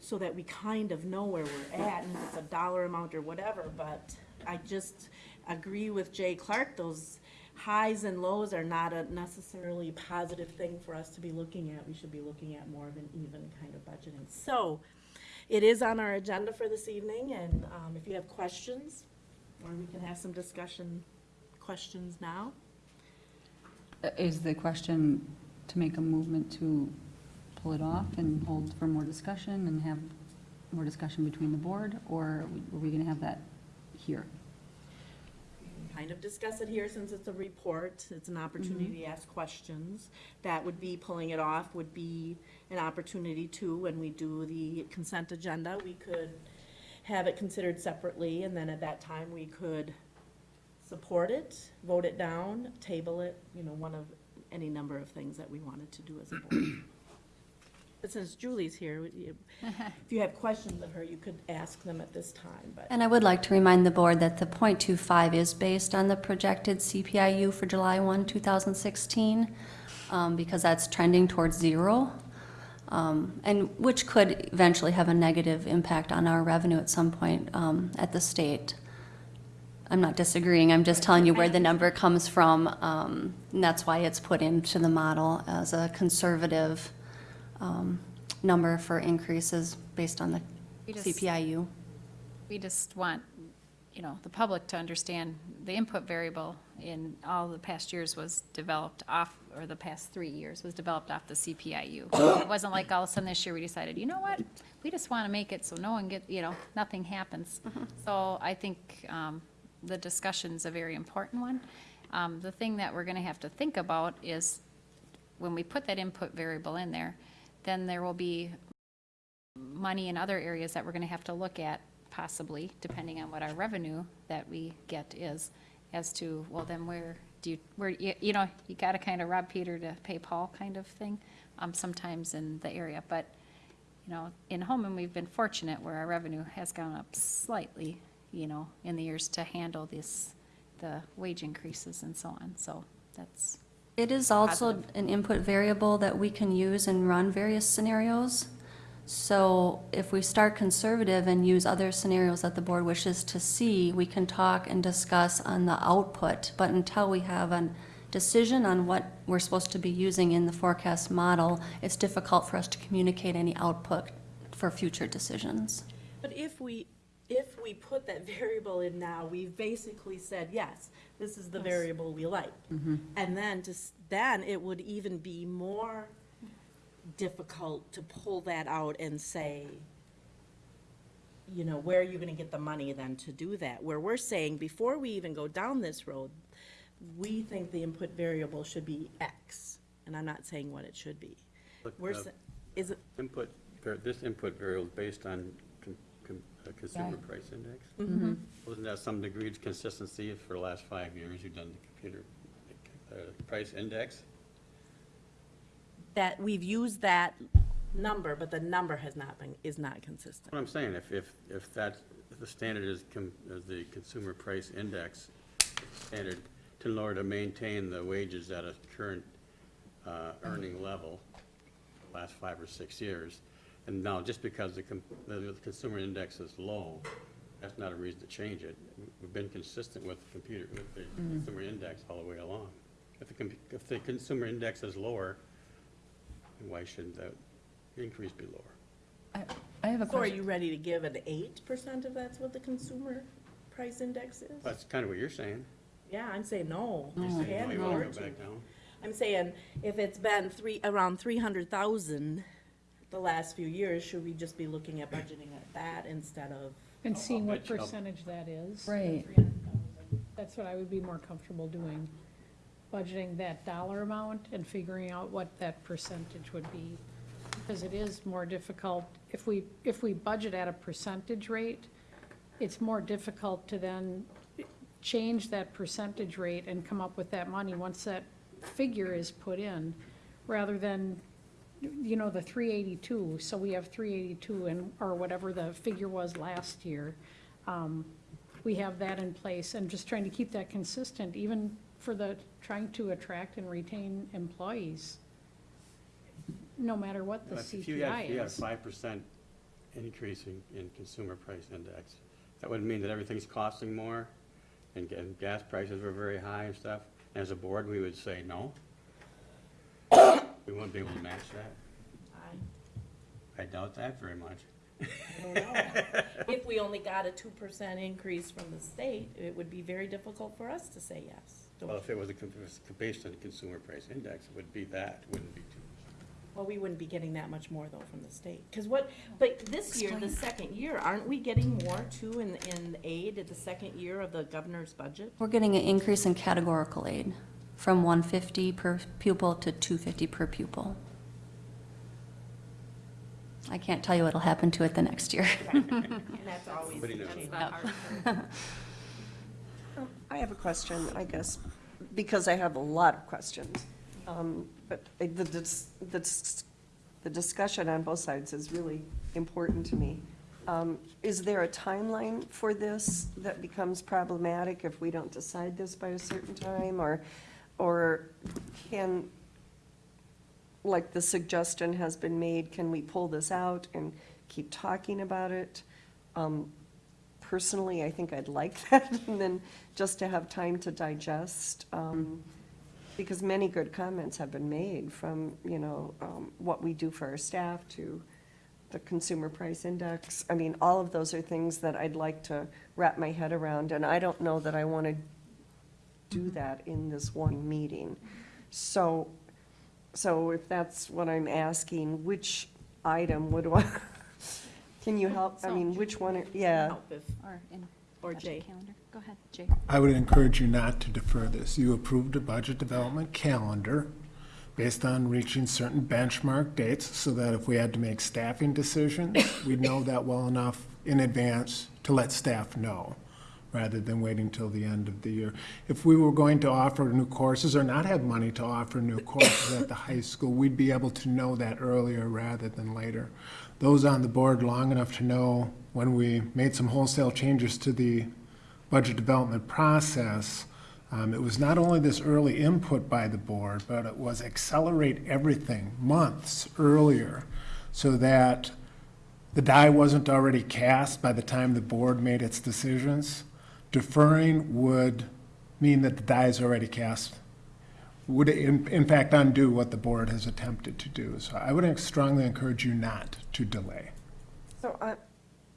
so that we kind of know where we're at, and if it's a dollar amount or whatever, but I just agree with Jay Clark, those highs and lows are not a necessarily positive thing for us to be looking at. We should be looking at more of an even kind of budgeting. So, it is on our agenda for this evening, and um, if you have questions, or we can have some discussion, questions now. Uh, Is the question to make a movement to pull it off and hold for more discussion and have more discussion between the board, or are we- are we going to have that here? Kind of discuss it here since it's a report. It's an opportunity to mm-hmm. ask questions. That would be, pulling it off would be an opportunity too, when we do the consent agenda, we could have it considered separately, and then at that time, we could support it, vote it down, table it, you know, one of any number of things that we wanted to do as a board. But since Julie's here, you- if you have questions of her, you could ask them at this time, but. And I would like to remind the board that the .25 is based on the projected CPIU for July 1, 2016, um, because that's trending towards zero, um, and which could eventually have a negative impact on our revenue at some point um, at the state. I'm not disagreeing, I'm just telling you where the number comes from, um, and that's why it's put into the model as a conservative um, number for increases based on the We just- CPIU. We just want, you know, the public to understand the input variable in all the past years was developed off, or the past three years was developed off the CPIU. It wasn't like all of a sudden this year we decided, you know what? We just want to make it so no one get, you know, nothing happens. So I think um, the discussion's a very important one. Um, The thing that we're going to have to think about is when we put that input variable in there, then there will be money in other areas that we're gonna have to look at possibly, depending on what our revenue that we get is, as to, well, then where do you, where, you, you know, you gotta kind of rob Peter to pay Paul kind of thing, um, sometimes in the area, but, you know, in Holmen, we've been fortunate where our revenue has gone up slightly, you know, in the years to handle this, the wage increases and so on, so that's, It is also Positive. an input variable that we can use and run various scenarios. So if we start conservative and use other scenarios that the board wishes to see, we can talk and discuss on the output. But until we have a decision on what we're supposed to be using in the forecast model, it's difficult for us to communicate any output for future decisions. But if we, if we put that variable in now, we've basically said, yes, this is the variable we like. And then just, then it would even be more difficult to pull that out and say, you know, where are you gonna get the money then to do that? Where we're saying, before we even go down this road, we think the input variable should be X, and I'm not saying what it should be. Look, We're, uh, sa- is it, Input, var- this input variable is based on con- con- uh, consumer Yeah. price index. Mhm. Wasn't that some degree of consistency for the last five years? You've done the computer uh, price index? that, we've used that number, but the number has not been, is not consistent. What I'm saying, if, if, if that, if the standard is, com- is the consumer price index standard to in order to maintain the wages at a current uh, earning level, the last five or six years, and now just because the, com- the the consumer index is low, that's not a reason to change it. We've been consistent with the computer, with the mm-hmm. consumer index all the way along. If the, com- if the consumer index is lower, then why shouldn't that increase be lower? I have a So are you ready to give an eight percent if that's what the consumer price index is? That's kind of what you're saying. Yeah, I'm saying no. You're saying, Can't no, you afford want to to. go back down? I'm saying, if it's been three, around three hundred thousand the last few years, should we just be looking at budgeting at that instead of? And oh, seeing what bet you- um, percentage that is. Right. That's what I would be more comfortable doing, budgeting that dollar amount and figuring out what that percentage would be. Because it is more difficult, if we, if we budget at a percentage rate, it's more difficult to then change that percentage rate and come up with that money once that figure is put in, rather than, you know, the three eighty-two, so we have three eighty-two and, or whatever the figure was last year. Um, we have that in place and just trying to keep that consistent, even for the, trying to attract and retain employees, no matter what the If you had, if you CPI had a is. five percent increase in, in consumer price index, that would mean that everything's costing more, and, ga- and gas prices were very high and stuff. As a board, we would say no. We wouldn't be able to match that. I doubt that very much. I don't know. If we only got a two percent increase from the state, it would be very difficult for us to say yes. Well, if it was a, con- if it was based on the consumer price index, it would be that, it wouldn't be two. Well, we wouldn't be getting that much more though from the state. Because what, but this year, the second year, aren't we getting more too in, in aid at the second year of the governor's budget? We're getting an increase in categorical aid from 150 per pupil to 250 per pupil. I can't tell you what'll happen to it the next year. And that's always Nobody the knows. change. I have a question, I guess, because I have a lot of questions. Um, But the, dis- the dis- the discussion on both sides is really important to me. Um, Is there a timeline for this that becomes problematic if we don't decide this by a certain time? Or, or can, like the suggestion has been made, can we pull this out and keep talking about it? Um, Personally, I think I'd like that, and then just to have time to digest, um, because many good comments have been made from, you know, um, what we do for our staff to the consumer price index. I mean, all of those are things that I'd like to wrap my head around, and I don't know that I want to do mm-hmm. that in this one meeting. So, so if that's what I'm asking, which item would I, can you oh, help? I mean, which one, are- yeah. Help if- Or in Or budget Jay. calendar. Go ahead, Jay. I would encourage you not to defer this. You approved a budget development calendar based on reaching certain benchmark dates so that if we had to make staffing decisions, we'd know that well enough in advance to let staff know, rather than waiting till the end of the year. If we were going to offer new courses or not have money to offer new courses at the high school, we'd be able to know that earlier rather than later. Those on the board long enough to know when we made some wholesale changes to the budget development process, um, it was not only this early input by the board, but it was accelerate everything months earlier so that the die wasn't already cast by the time the board made its decisions. Deferring would mean that the die is already cast, would in, in fact undo what the board has attempted to do. So I would strongly encourage you not to delay. So I,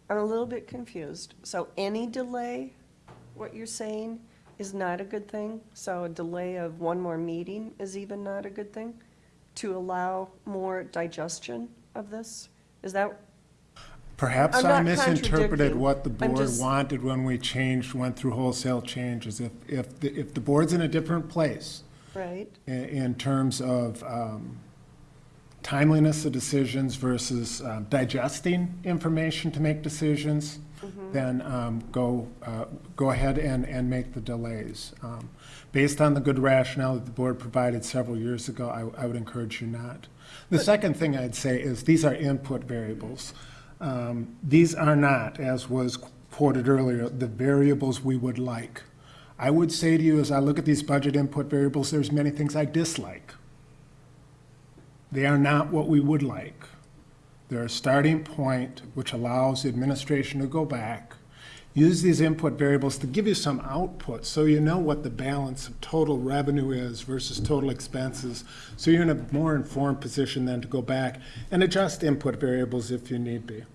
I'm a little bit confused. So any delay, what you're saying, is not a good thing? So a delay of one more meeting is even not a good thing? To allow more digestion of this? Is that, Perhaps I'm I not misinterpreted contradicting. what the I'm board just- wanted when we changed, went through wholesale changes. If, if, the- if the board's in a different place Right. i- in terms of um, timeliness of decisions versus um, digesting information to make decisions, then um, go, uh, go ahead and, and make the delays. Um, Based on the good rationale that the board provided several years ago, I, I would encourage you not. The second thing I'd say is these are input variables. Um, These are not, as was quoted earlier, the variables we would like. I would say to you, as I look at these budget input variables, there's many things I dislike. They are not what we would like. They're a starting point which allows the administration to go back, use these input variables to give you some output so you know what the balance of total revenue is versus total expenses. So you're in a more informed position then to go back and adjust input variables if you need be.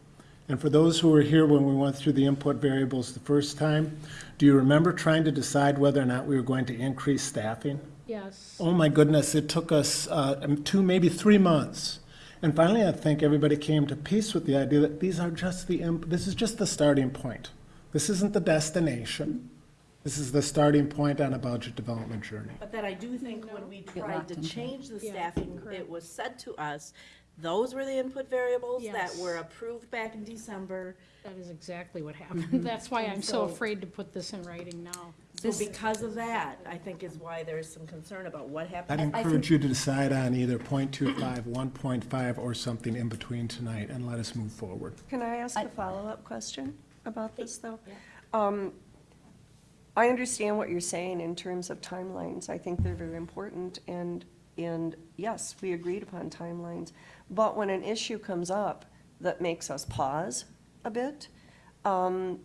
And for those who were here when we went through the input variables the first time, do you remember trying to decide whether or not we were going to increase staffing? Yes. Oh my goodness, it took us uh, two, maybe three months. And finally, I think everybody came to peace with the idea that these are just the, imp- this is just the starting point. This isn't the destination. This is the starting point on a budget development journey. But that I do think when we tried to change the staffing, correct. it was said to us, those were the input variables that Yes. were approved back in December. That is exactly what happened. That's why I'm so So- afraid to put this in writing now. So because of that, I think is why there's some concern about what happened. I'd happened. encourage you to decide on either 0.25, 1.5, or something in between tonight, and let us move forward. Can I ask a follow-up question about this, though? Um, I understand what you're saying in terms of timelines. I think they're very important, and, and yes, we agreed upon timelines. But when an issue comes up that makes us pause a bit, um,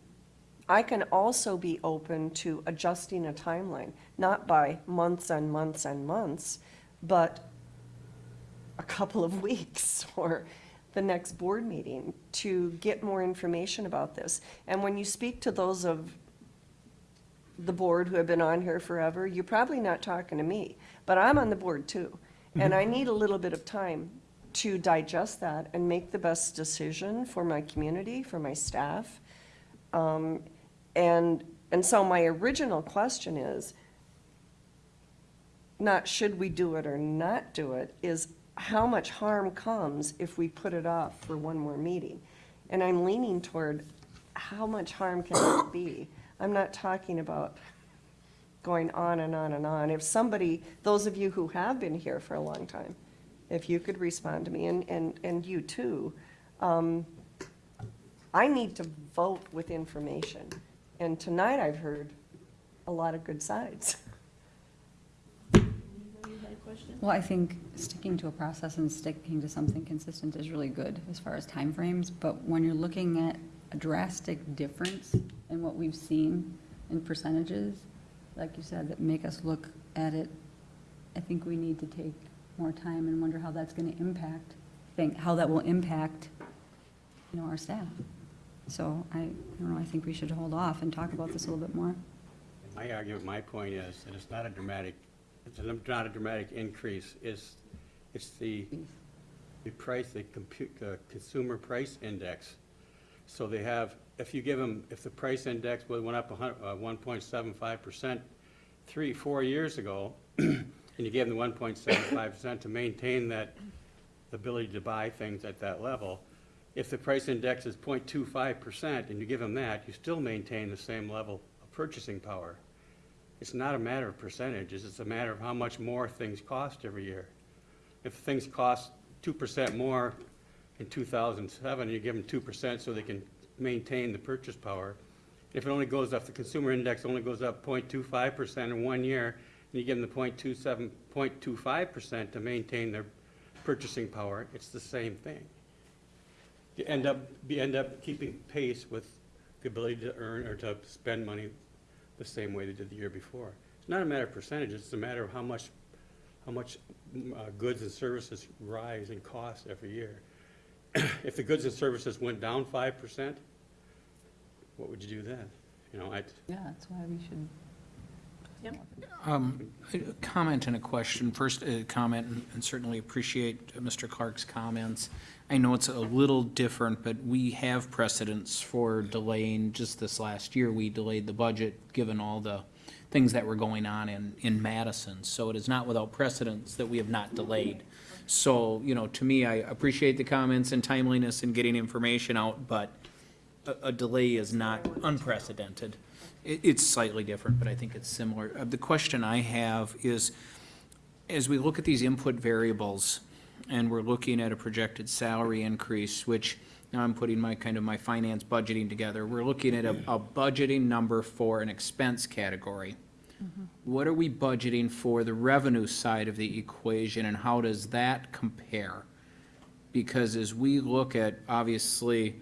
I can also be open to adjusting a timeline, not by months and months and months, but a couple of weeks or the next board meeting to get more information about this. And when you speak to those of the board who have been on here forever, you're probably not talking to me, but I'm on the board too. And I need a little bit of time to digest that and make the best decision for my community, for my staff. Um, and, and so my original question is, not should we do it or not do it, is how much harm comes if we put it off for one more meeting? And I'm leaning toward how much harm can it be? I'm not talking about going on and on and on. If somebody, those of you who have been here for a long time, if you could respond to me, and, and, and you too, um, I need to vote with information. And tonight I've heard a lot of good sides. Well, I think sticking to a process and sticking to something consistent is really good as far as timeframes, but when you're looking at a drastic difference in what we've seen in percentages, like you said, that make us look at it, I think we need to take more time and wonder how that's gonna impact, think, how that will impact, you know, our staff. So I, I don't know, I think we should hold off and talk about this a little bit more. My argument, my point is, that it's not a dramatic, it's not a dramatic increase, it's, it's the, the price, the compute, the consumer price index. So they have, if you give them, if the price index went up a hun, uh, three, four years ago, and you gave them five percent to maintain that ability to buy things at that level, if the price index is 0.25 percent and you give them that, you still maintain the same level of purchasing power. It's not a matter of percentages, it's a matter of how much more things cost every year. If things cost two percent more in two thousand seven, you give them two percent so they can maintain the purchase power. If it only goes up, the consumer index only goes up 0.25 percent in one year, and you give them the 0.27, 0.25 percent to maintain their purchasing power, it's the same thing. You end up, you end up keeping pace with the ability to earn or to spend money the same way they did the year before. It's not a matter of percentages, it's a matter of how much, how much mm, uh, goods and services rise in cost every year. If the goods and services went down five percent, what would you do then? You know, I, Yeah, that's why we should Um, a comment and a question. First, a comment, and- and certainly appreciate Mr. Clark's comments. I know it's a little different, but we have precedents for delaying, just this last year, we delayed the budget, given all the things that were going on in, in Madison. So it is not without precedence that we have not delayed. So, you know, to me, I appreciate the comments and timeliness in getting information out, but a, a delay is not unprecedented. It, it's slightly different, but I think it's similar. Uh, the question I have is, as we look at these input variables, and we're looking at a projected salary increase, which now I'm putting my, kind of my finance budgeting together, we're looking at a, a budgeting number for an expense category. What are we budgeting for the revenue side of the equation, and how does that compare? Because as we look at, obviously,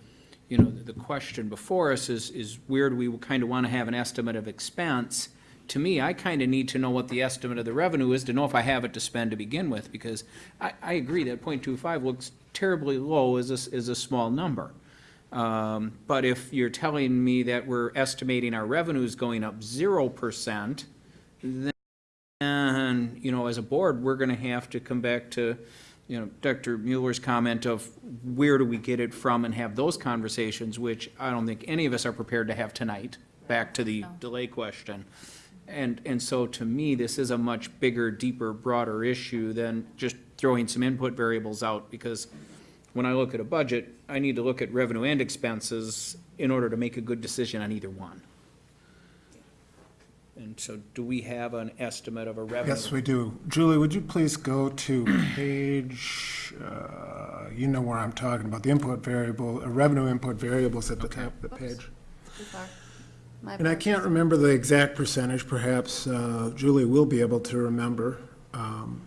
you know, the question before us is, is where do we kind of want to have an estimate of expense? To me, I kind of need to know what the estimate of the revenue is to know if I have it to spend to begin with, because I, I agree that 0.25 looks terribly low as a, as a small number. Um, but if you're telling me that we're estimating our revenues going up zero percent, then, you know, as a board, we're gonna have to come back to, you know, Dr. Mueller's comment of where do we get it from and have those conversations, which I don't think any of us are prepared to have tonight, back to the delay question. And, and so to me, this is a much bigger, deeper, broader issue than just throwing some input variables out, because when I look at a budget, I need to look at revenue and expenses in order to make a good decision on either one. And so do we have an estimate of a revenue? Yes, we do. Julie, would you please go to page, uh, you know where I'm talking about, the input variable, uh, revenue input variables at the top of the page. My And I can't remember the exact percentage, perhaps uh, Julie will be able to remember, um,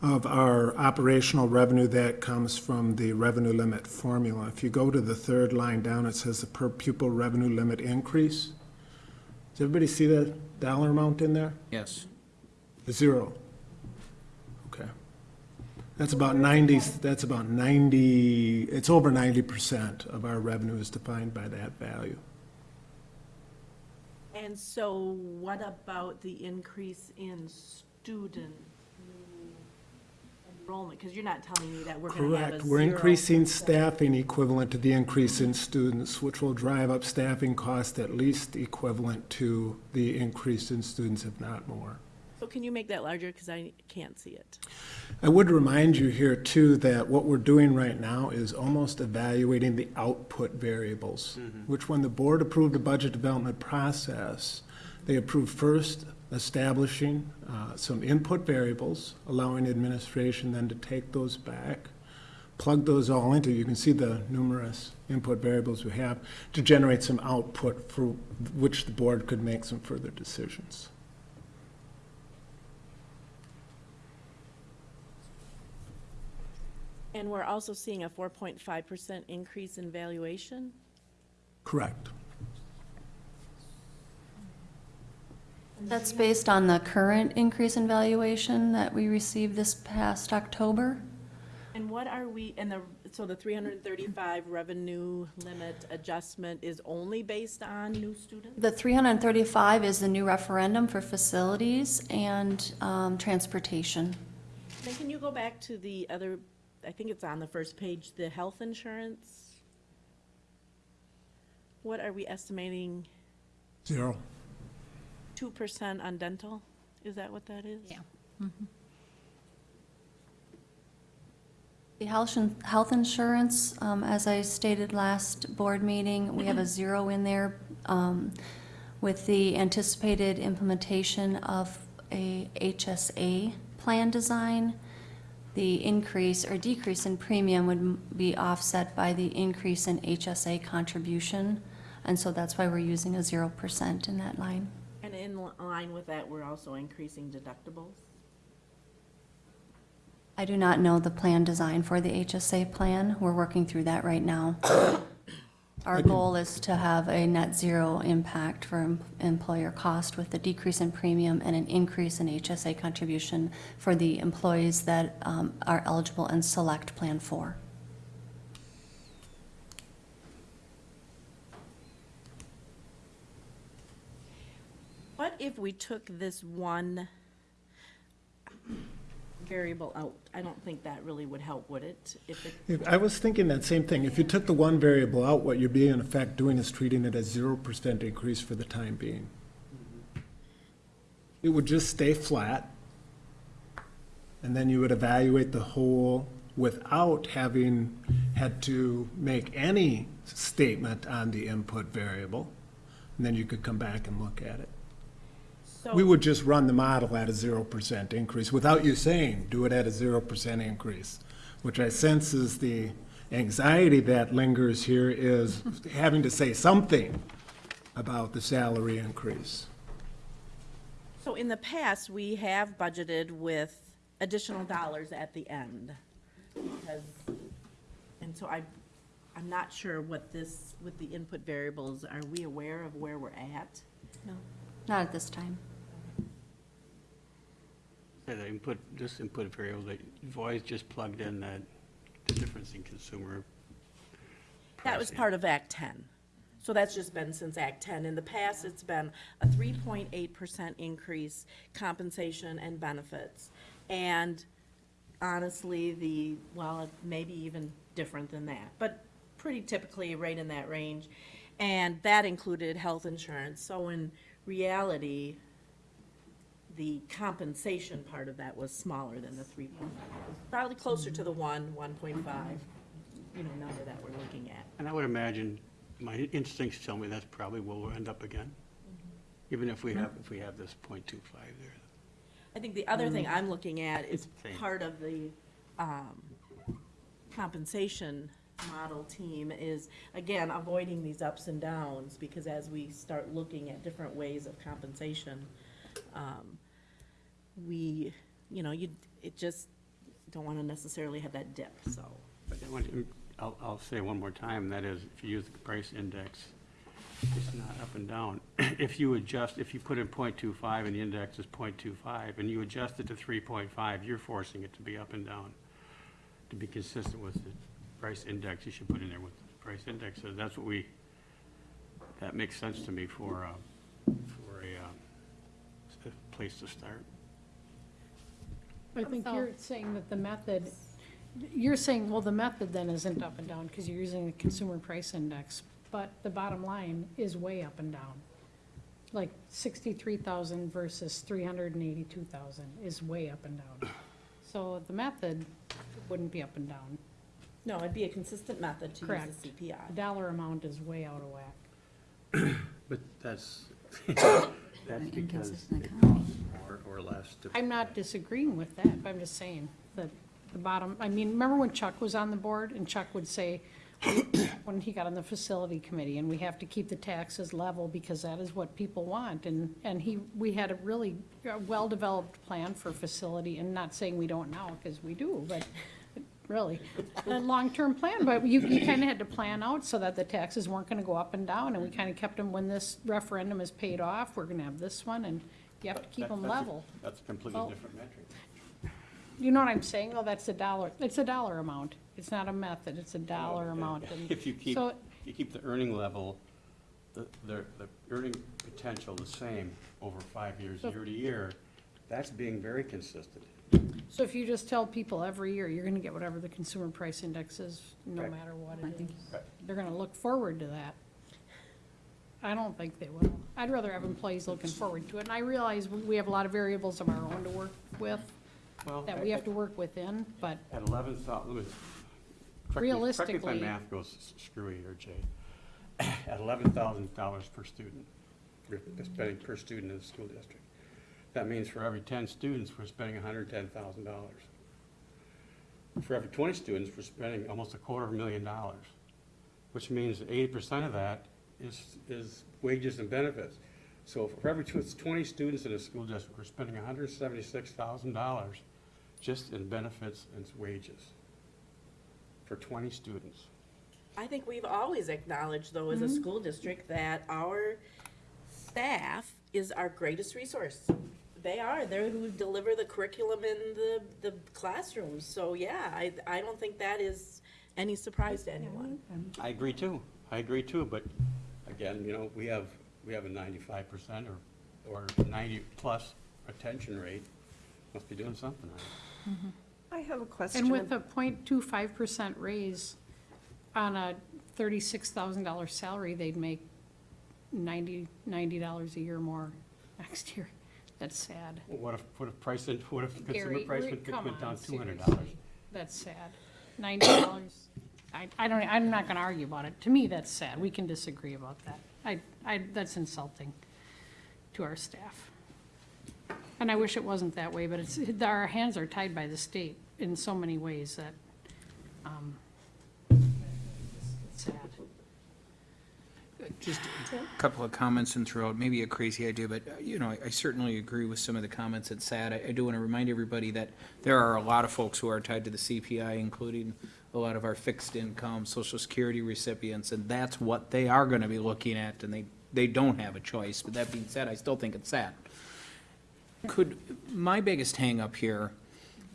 of our operational revenue that comes from the revenue limit formula. If you go to the third line down, it says the per pupil revenue limit increase. Does everybody see that dollar amount in there? Yes. The Zero. Okay. That's about 90, that's about 90, it's over 90% of our revenue is defined by that value. And so what about the increase in student enrollment? Because you're not telling me that we're going to have a Correct. We're zero increasing percent- staffing equivalent to the increase in students, which will drive up staffing costs at least equivalent to the increase in students, if not more. So can you make that larger, because I can't see it? I would remind you here too that what we're doing right now is almost evaluating the output variables, mm-hmm. which when the board approved the budget development process, they approved first establishing uh, some input variables, allowing administration then to take those back, plug those all into, you can see the numerous input variables we have, to generate some output for which the board could make some further decisions. And we're also seeing a 4.5% increase in valuation? Correct. That's based on the current increase in valuation that we received this past October? And what are we, and the, so the 335 revenue limit adjustment is only based on new students? The 335 is the new referendum for facilities and um, transportation. Then can you go back to the other, I think it's on the first page, the health insurance? What are we estimating, Zero. 2% on dental? Is that what that is? Yeah. The health, in- health insurance, um, as I stated last board meeting, we have a zero in there um, with the anticipated implementation of a HSA plan design. The increase or decrease in premium would m- be offset by the increase in HSA contribution. And so that's why we're using a zero percent in that line. In li- line with that, we're also increasing deductibles? I do not know the plan design for the HSA plan. We're working through that right now. Our goal is to have a net zero impact for em- employer cost with a decrease in premium and an increase in HSA contribution for the employees that um, are eligible and select Plan 4. If we took this one variable out? I don't think that really would help, would it? If it, If- I was thinking that same thing. If you took the one variable out, what you'd be in effect doing is treating it as zero percent increase for the time being. It would just stay flat, and then you would evaluate the whole without having had to make any statement on the input variable. And then you could come back and look at it. So. We would just run the model at a zero percent increase without you saying, do it at a zero percent increase. Which I sense is the anxiety that lingers here is having to say something about the salary increase. So in the past, we have budgeted with additional dollars at the end. Because, and so I, I'm not sure what this, with the input variables, are we aware of where we're at? No, not at this time. Yeah, the input, this input variable, that you've always just plugged in that, the difference in consumer That was pricing. part of Act ten. So that's just been since Act ten. In the past, it's been a three point eight percent increase compensation and benefits. And honestly, the, well, it may be even different than that, but pretty typically right in that range. And that included health insurance. So in reality, the compensation part of that was smaller than the three point five. Probably closer to the one, one point five, you know, number that we're looking at. And I would imagine, my instincts tell me that's probably where we'll end up again. Even if we have, if we have this point two five there. I think the other thing I'm looking at is Same. part of the um, compensation model team is, again, avoiding these ups and downs, because as we start looking at different ways of compensation, um, we, you know, you, it just don't want to necessarily have that dip, so. But I want to- I'll, I'll say one more time, that is, if you use the price index, it's not up and down. If you adjust, if you put in 0.25 and the index is 0.25, and you adjust it to three point five, you're forcing it to be up and down. To be consistent with the price index, you should put in there with the price index is. That's what we, that makes sense to me for, uh, for a, uh, a place to start. I think So- you're saying that the method, you're saying, well, the method then isn't up and down because you're using the consumer price index, but the bottom line is way up and down. Like sixty-three thousand versus three hundred and eighty-two thousand is way up and down. So the method wouldn't be up and down. No, it'd be a consistent method to use Correct. the The CPI. dollar amount is way out of whack. But that's, that's because it economy. costs more or less to. I'm not disagreeing with that, but I'm just saying that the bottom, I mean, remember when Chuck was on the board and Chuck would say, when he got on the facility committee, and we have to keep the taxes level because that is what people want, and, and he, we had a really uh, well-developed plan for facility, and not saying we don't now, because we do, but really, a long-term plan, but you, you kind of had to plan out so that the taxes weren't gonna go up and down, and we kind of kept them, when this referendum is paid off, we're gonna have this one, and you have to keep That- them that's a- level. That's a completely Well- different metric. You know what I'm saying, though, that's a dollar, it's a dollar amount, it's not a method, it's a dollar amount, and If you keep, so, you keep the earning level, the, the, the earning potential the same over five years, So- year to year, that's being very consistent. so if you just tell people every year, you're gonna get whatever the consumer price index is, no Correct. matter what I it think- is, they're gonna look forward to that. I don't think they will, I'd rather have employees looking forward to it, and I realize we, we have a lot of variables of our own to work with, Well, that we have to work within, but At eleven thousand, correct me, if Realistically- my math goes s- screwy here, Jay. At eleven thousand dollars per student, you're spending per student in the school district. That means for every ten students, we're spending hundred ten thousand dollars. For every twenty students, we're spending almost a quarter of a million dollars, which means eighty percent of that is, is wages and benefits. So for every tw- twenty students in a school district, we're spending hundred and seventy-six thousand dollars just in benefits and wages for twenty students. I think we've always acknowledged, though, as a mm-hmm. school district, that our staff is our greatest resource. They are, they're who deliver the curriculum in the, the classrooms, so yeah, I, I don't think that is any surprise to anyone. I agree too, I agree too, but again, you know, we have, we have a ninety-five percent or or ninety-plus retention rate, must be doing something right. I have a question. And with a 0.25 percent raise on a thirty-six thousand dollar salary, they'd make ninety, ninety dollars a year more next year. That's sad. Well, What if, what if price, in- what if consumer Gary, price we're- went come went down on, two hundred dollars? seriously. That's sad. Ninety dollars. I, I don't, I'm not gonna argue about it. To me, that's sad. We can disagree about that. I, I, that's insulting to our staff. And I wish it wasn't that way, but it's, our hands are tied by the state in so many ways that, um, it's sad. Just a couple of comments and throughout, maybe a crazy idea, but, uh, you know, I- I certainly agree with some of the comments that said. I I do want to remind everybody that there are a lot of folks who are tied to the CPI, including a lot of our fixed income, social security recipients, and that's what they are going to be looking at, and they, they don't have a choice. But that being said, I still think it's sad. Could, my biggest hangup here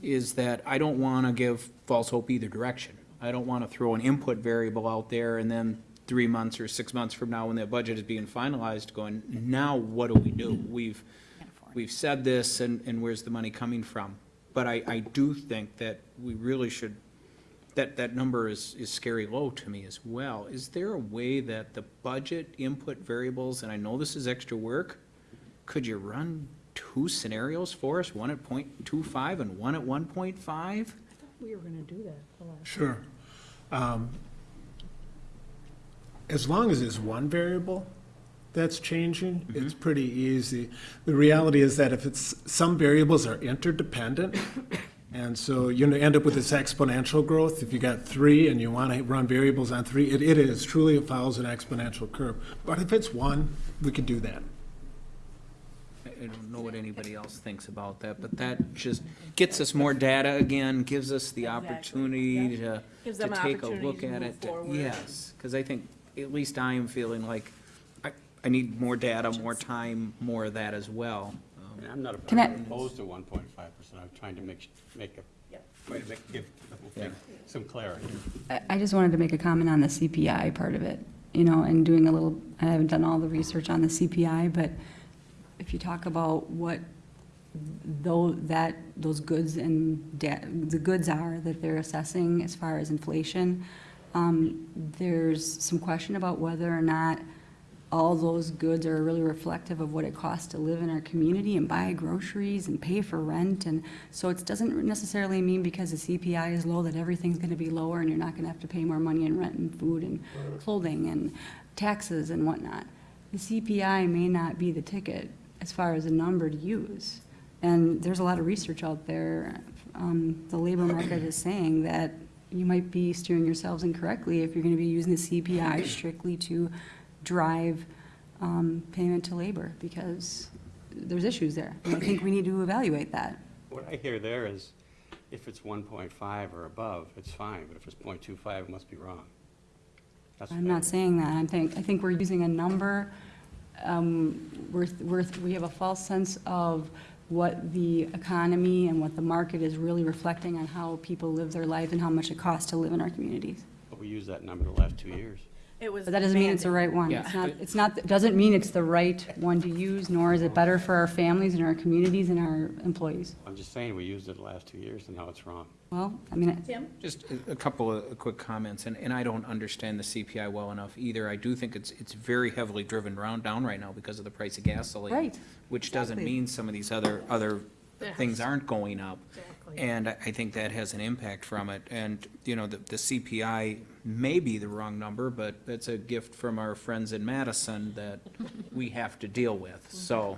is that I don't want to give false hope either direction. I don't want to throw an input variable out there and then three months or six months from now, when that budget is being finalized, going, now what do we do? We've, we've said this, and, and where's the money coming from? But I, I do think that we really should, that, that number is, is scary low to me as well. Is there a way that the budget input variables, and I know this is extra work, could you run two scenarios for us, one at .25 and one at one point five? We were gonna do that the last. Sure. Um, As long as it's one variable that's changing, it's pretty easy. The reality is that if it's, some variables are interdependent, and so you end up with this exponential growth. If you got three and you want to run variables on three, it, it is truly, it follows an exponential curve. But if it's one, we could do that. I I don't know what anybody else thinks about that, but that just gets us more data again, gives us the opportunity to, to take a look at it. forward. Yes, because I think, at least I am feeling like, I, I need more data, more time, more of that as well. I mean, I'm not Can I- opposed to one point five percent, I'm trying to make, make a, try to make, give the whole thing some clarity. I, I just wanted to make a comment on the CPI part of it, you know, and doing a little, I haven't done all the research on the CPI, but if you talk about what though that, those goods and da- the goods are that they're assessing as far as inflation, um, there's some question about whether or not all those goods are really reflective of what it costs to live in our community and buy groceries and pay for rent. And so it doesn't necessarily mean because the CPI is low that everything's gonna be lower and you're not gonna have to pay more money in rent and food and clothing and taxes and whatnot. The CPI may not be the ticket as far as a number to use. And there's a lot of research out there. Um, the labor market is saying that you might be steering yourselves incorrectly if you're gonna be using the CPI strictly to drive, um, payment to labor, because there's issues there. And I think we need to evaluate that. What I hear there is, if it's one point five or above, it's fine, but if it's 0.25, it must be wrong. That's I'm not saying that. I think, I think we're using a number, um, we're, we're, we have a false sense of what the economy and what the market is really reflecting on how people live their life and how much it costs to live in our communities. But we used that number the last two years. It was But that doesn't mean it's the right one. Yeah. It's not, it's not, it doesn't mean it's the right one to use, nor is it better for our families and our communities and our employees. I'm just saying, we used it the last two years, and now it's wrong. Well, I mean, Tim? Just a- a couple of quick comments, and, and I don't understand the CPI well enough either. I do think it's, it's very heavily driven round, down right now because of the price of gasoline. Right. Which doesn't mean some of these other, other things aren't going up. Exactly. And I I think that has an impact from it. And, you know, the, the CPI may be the wrong number, but it's a gift from our friends in Madison that we have to deal with. Mm-hmm. So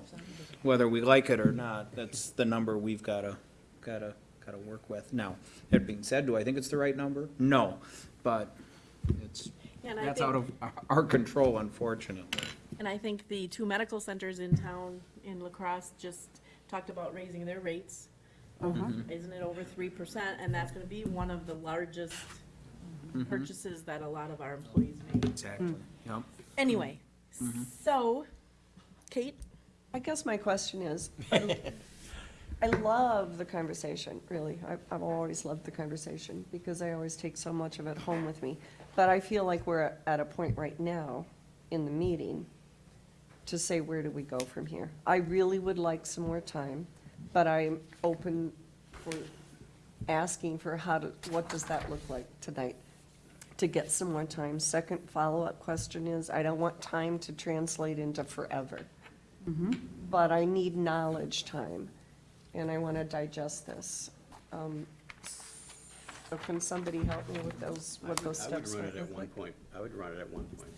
whether we like it or not, that's the number we've gotta, gotta, gotta work with. Now, that being said, do I think it's the right number? No, but it's, And I that's think- out of our control, unfortunately. And I think the two medical centers in town in La Crosse just talked about raising their rates. Uh-huh. Isn't it over three percent? And that's gonna be one of the largest mm-hmm. purchases that a lot of our employees make. Exactly, hmm. yep. Anyway, so, Kate? I guess my question is, I love the conversation, really. I- I've always loved the conversation because I always take so much of it home with me. But I feel like we're at a point right now in the meeting to say, where do we go from here? I really would like some more time, but I'm open for asking for how to, what does that look like tonight? To get some more time. Second follow-up question is, I don't want time to translate into forever. But I need knowledge time, and I want to digest this. Um, So can somebody help me with those, I what would- those steps I would might run it at look one like? point, I would run it at one point.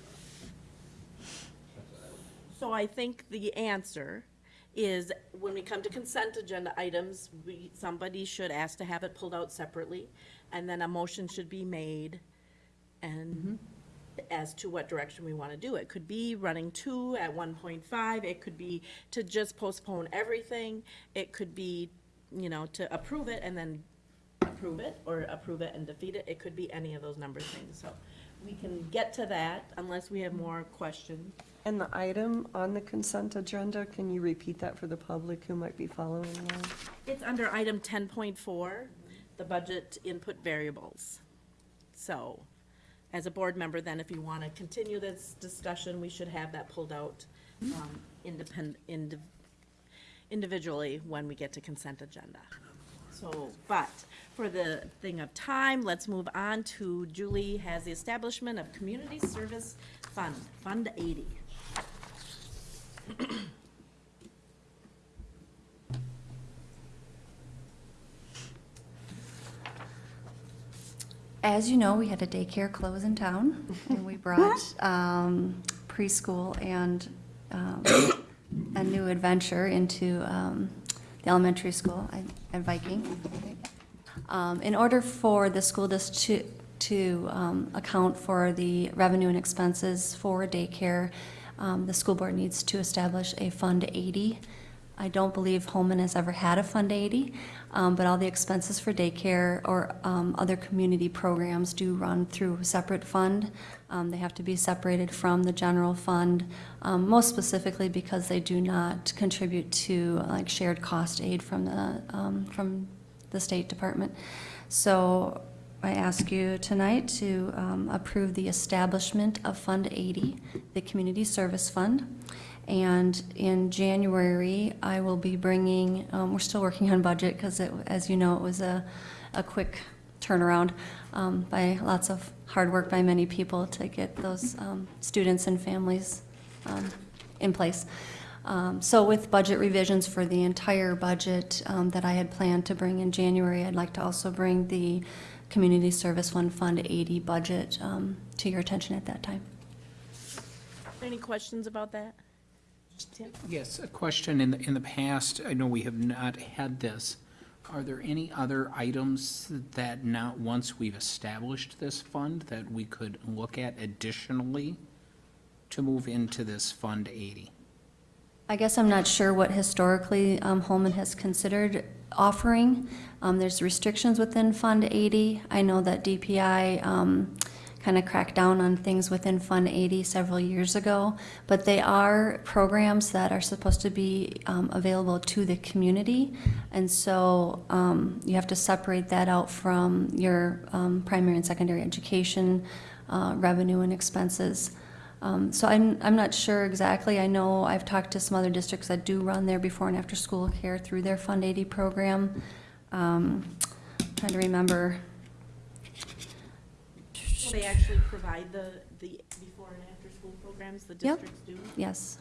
So I think the answer is when we come to consent agenda items, we, somebody should ask to have it pulled out separately, and then a motion should be made and as to what direction we want to do. It could be running two at one point five, it could be to just postpone everything, it could be, you know, to approve it and then approve it, or approve it and defeat it, it could be any of those number things, so we can get to that unless we have more questions. And the item on the consent agenda, can you repeat that for the public who might be following along? It's under item ten point four, the budget input variables. So, as a board member, then if you want to continue this discussion, we should have that pulled out, um, independent, individually when we get to consent agenda. So, but for the thing of time, let's move on to Julie has the establishment of Community Service Fund, Fund eighty. As you know, we had a daycare close in town, and we brought um, preschool and um, a new adventure into um, the elementary school at Viking. Um, In order for the school district to um, account for the revenue and expenses for daycare, um, the school board needs to establish a Fund 80. I don't believe Holmen has ever had a Fund 80, um, but all the expenses for daycare or um, other community programs do run through a separate fund. Um, They have to be separated from the general fund, um, most specifically because they do not contribute to like shared cost aid from the, um, from the State Department. So I ask you tonight to um, approve the establishment of Fund 80, the Community Service Fund. And in January, I will be bringing, um, we're still working on budget because as you know, it was a, a quick turnaround um, by lots of hard work by many people to get those um, students and families um, in place. Um, So with budget revisions for the entire budget um, that I had planned to bring in January, I'd like to also bring the Community Service Fund Fund 80 budget um, to your attention at that time. Any questions about that? Tim? Yes, a question. In the, in the past, I know we have not had this. Are there any other items that now, once we've established this fund, that we could look at additionally to move into this Fund 80? I guess I'm not sure what historically um, Holmen has considered offering. Um, There's restrictions within Fund 80. I know that DPI kind of cracked down on things within Fund 80 several years ago, but they are programs that are supposed to be um, available to the community. And so um, you have to separate that out from your um, primary and secondary education uh, revenue and expenses. Um, So I'm, I'm not sure exactly. I know I've talked to some other districts that do run their before and after school care through their Fund 80 program. Um, Trying to remember. Will they actually provide the, the before and after school programs the Yep. districts do? Yes.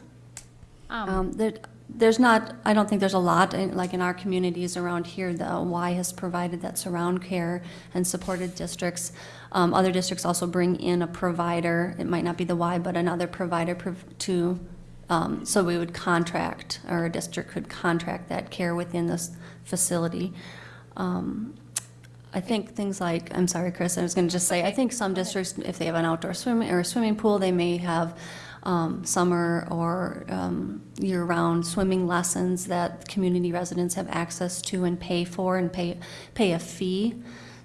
Um, Um, there- There's not, I don't think there's a lot, in- like in our communities around here, the Y has provided that surround care and supported districts. Um, Other districts also bring in a provider, it might not be the Y, but another provider prov- to, um, so we would contract, or a district could contract that care within this facility. Um, I think things like, I'm sorry, Chris, I was going to just say, I think some districts, if they have an outdoor swimming, or a swimming pool, they may have um, summer or um, year-round swimming lessons that community residents have access to and pay for and pay, pay a fee.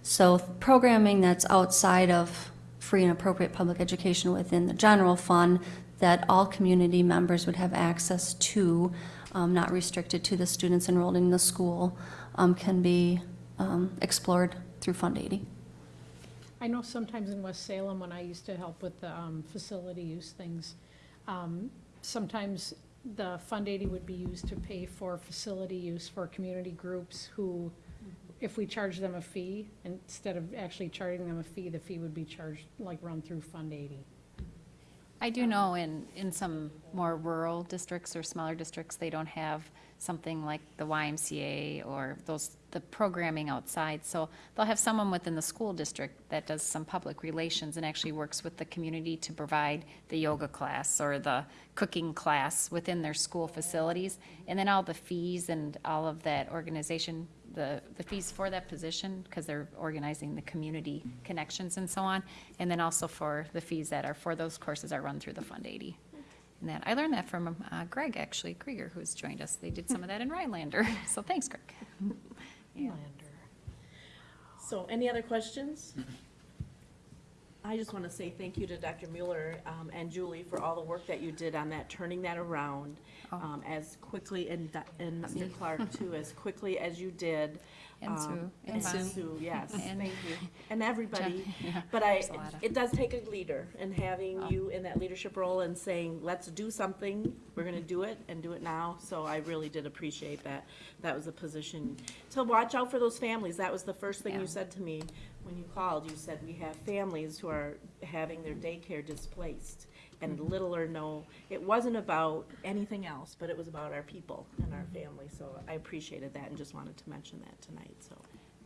So programming that's outside of free and appropriate public education within the general fund that all community members would have access to, um, not restricted to the students enrolled in the school, um, can be um, explored through Fund 80. I know sometimes in West Salem, when I used to help with the um, facility use things, um, sometimes the Fund 80 would be used to pay for facility use for community groups who, if we charge them a fee, instead of actually charging them a fee, the fee would be charged, like, run through Fund 80. I do know in, in some more rural districts or smaller districts, they don't have something like the YMCA or those, the programming outside. So they'll have someone within the school district that does some public relations and actually works with the community to provide the yoga class or the cooking class within their school facilities. And then all the fees and all of that organization, the, the fees for that position, because they're organizing the community connections and so on. And then also for the fees that are for those courses are run through the Fund 80. And that, I learned that from uh, Greg, actually, Krieger, who's joined us. They did some of that in Rhinelander. So thanks, Greg. Yeah. So any other questions? I just want to say thank you to Dr. Mueller um, and Julie for all the work that you did on that, turning that around um, as quickly, and and Mr. Clark too, as quickly as you did. And Um, Sue. And And Sue. Sue, yes, And- thank you. And everybody. Yeah, But I, there's a lot of- it does take a leader, and having you in that leadership role and saying, let's do something, we're gonna do it, and do it now. So I really did appreciate that. That was a position, to watch out for those families. That was the first thing Yeah. you said to me when you called. You said, we have families who are having their daycare displaced. And Mhm. little or no, it wasn't about anything else, but it was about our people and our family. So I appreciated that and just wanted to mention that tonight, so.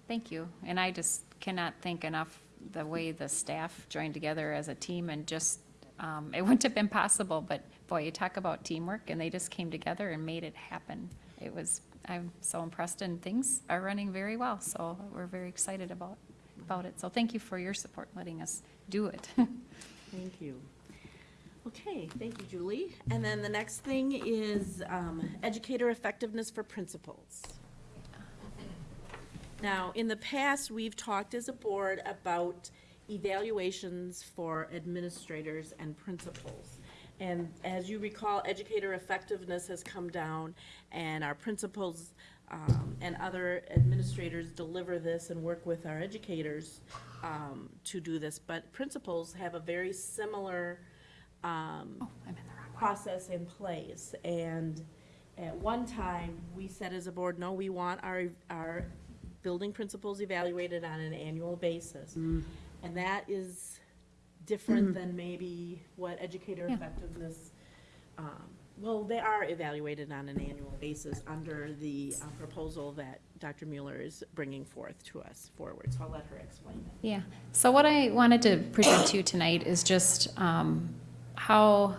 Thank you. And I just cannot think enough the way the staff joined together as a team and just, um, it wouldn't have been possible, but boy, you talk about teamwork and they just came together and made it happen. It was, I'm so impressed and things are running very well, so we're very excited about, about it. So thank you for your support, letting us do it. Thank you. Okay, thank you, Julie. And then the next thing is um, educator effectiveness for principals. Now, in the past, we've talked as a board about evaluations for administrators and principals. And as you recall, educator effectiveness has come down, and our principals um, and other administrators deliver this and work with our educators um, to do this. But principals have a very similar um, process in place. And at one time, we said as a board, no, we want our, our building principals evaluated on an annual basis. Mm. And that is different than maybe what educator Yeah. effectiveness, um, well, they are evaluated on an annual basis under the uh, proposal that Dr. Mueller is bringing forth to us forward. So I'll let her explain it. Yeah, so what I wanted to present to you tonight is just um, how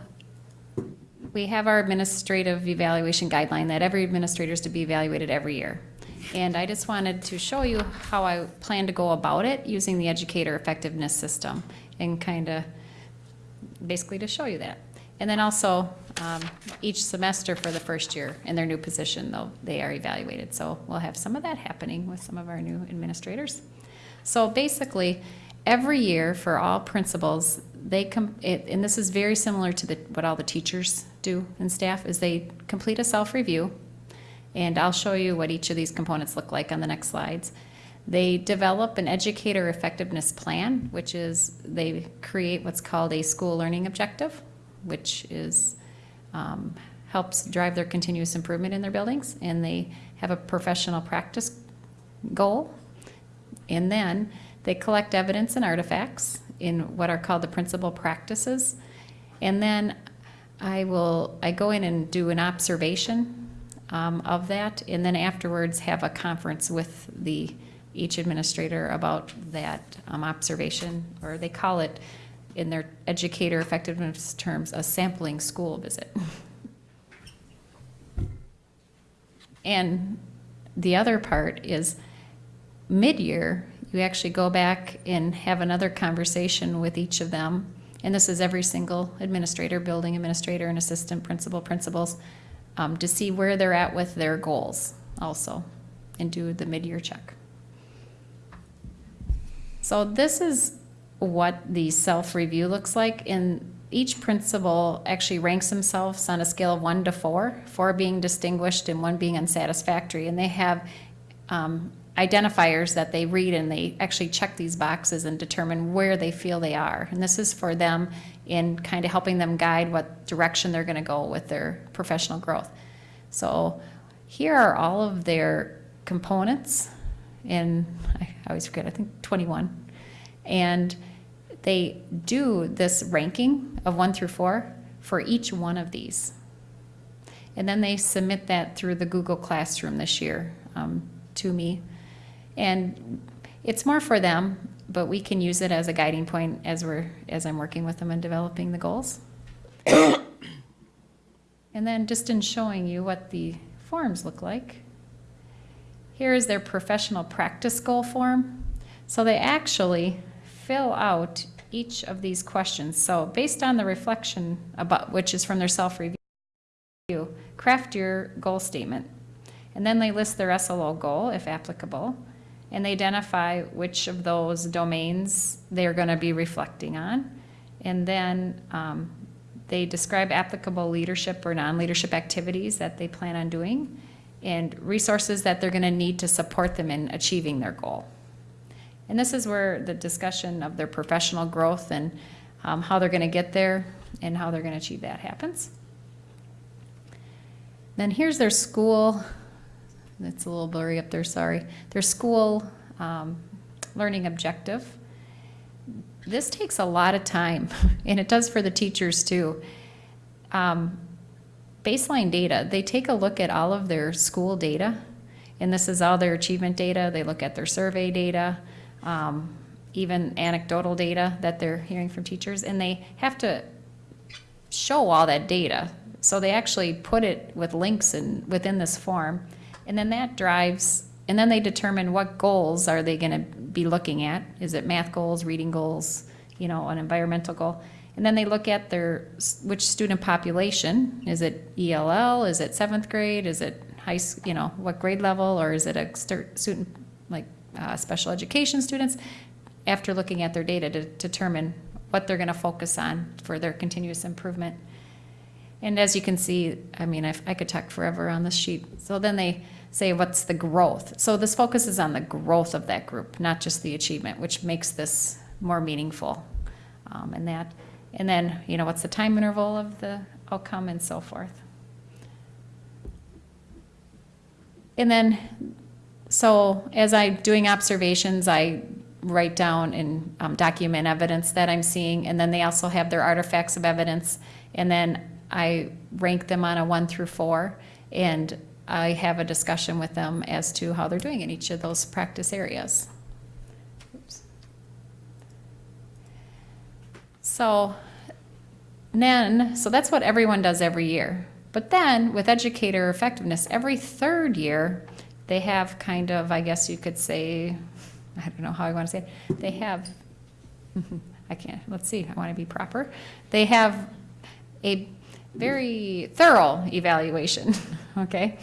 we have our administrative evaluation guideline that every administrator is to be evaluated every year. And I just wanted to show you how I plan to go about it using the educator effectiveness system and kind of basically to show you that. And then also, um, each semester for the first year in their new position, though, they are evaluated. So we'll have some of that happening with some of our new administrators. So basically, every year for all principals, they come, and this is very similar to the, what all the teachers do and staff, is they complete a self-review. And I'll show you what each of these components look like on the next slides. They develop an educator effectiveness plan, which is they create what's called a school learning objective, which is um, helps drive their continuous improvement in their buildings, and they have a professional practice goal. And then they collect evidence and artifacts in what are called the principal practices. And then I will, I go in and do an observation um, of that, and then afterwards have a conference with the, each administrator about that um, observation, or they call it, in their educator effectiveness terms, a sampling school visit. And the other part is mid-year, you actually go back and have another conversation with each of them. And this is every single administrator, building administrator, and assistant principal, principals, um, to see where they're at with their goals also, and do the mid-year check. So this is what the self-review looks like, and each principal actually ranks themselves on a scale of one to four, four being distinguished and one being unsatisfactory, and they have um, identifiers that they read and they actually check these boxes and determine where they feel they are. And this is for them in kind of helping them guide what direction they're going to go with their professional growth. So here are all of their components in, I always forget, I think 21. And they do this ranking of one through four for each one of these. And then they submit that through the Google Classroom this year um, to me. And it's more for them, but we can use it as a guiding point as we're as I'm working with them and developing the goals. and then just in showing you what the forms look like. Here is their professional practice goal form. So they actually fill out each of these questions. So based on the reflection about which is from their self-review, craft your goal statement. And then they list their SLO goal, if applicable, and they identify which of those domains they're going to be reflecting on. And then um, they describe applicable leadership or non-leadership activities that they plan on doing and resources that they're going to need to support them in achieving their goal. And this is where the discussion of their professional growth and um, how they're going to get there and how they're going to achieve that happens. Then here's their school, it's a little blurry up there, sorry. Their school um, learning objective. This takes a lot of time, and it does for the teachers too. Um, baseline data, they take a look at all of their school data, and this is all their achievement data. They look at their survey data, um, even anecdotal data that they're hearing from teachers, and they have to show all that data. So they actually put it with links in, within this form, and then that drives, and then they determine what goals are they gonna be looking at. Is it math goals, reading goals, you know, an environmental goal? And then they look at their, which student population, is it ELL, is it seventh grade, is it high, you know, what grade level, or is it a student, like, uh, special education students? After looking at their data to determine what they're gonna focus on for their continuous improvement. And as you can see, I mean, I, I could talk forever on this sheet. So then they say, what's the growth? So this focuses on the growth of that group, not just the achievement, which makes this more meaningful. Um, and that, and then, you know, what's the time interval of the outcome and so forth. And then, so as I'm doing observations, I write down and um, document evidence that I'm seeing, and then they also have their artifacts of evidence, and then I rank them on a one through four, and I have a discussion with them as to how they're doing in each of those practice areas. Oops. So then, so that's what everyone does every year. But then with educator effectiveness, every third year, they have kind of, I guess you could say, I don't know how I want to say it, they have, I can't, let's see, I want to be proper. They have a very thorough evaluation, okay?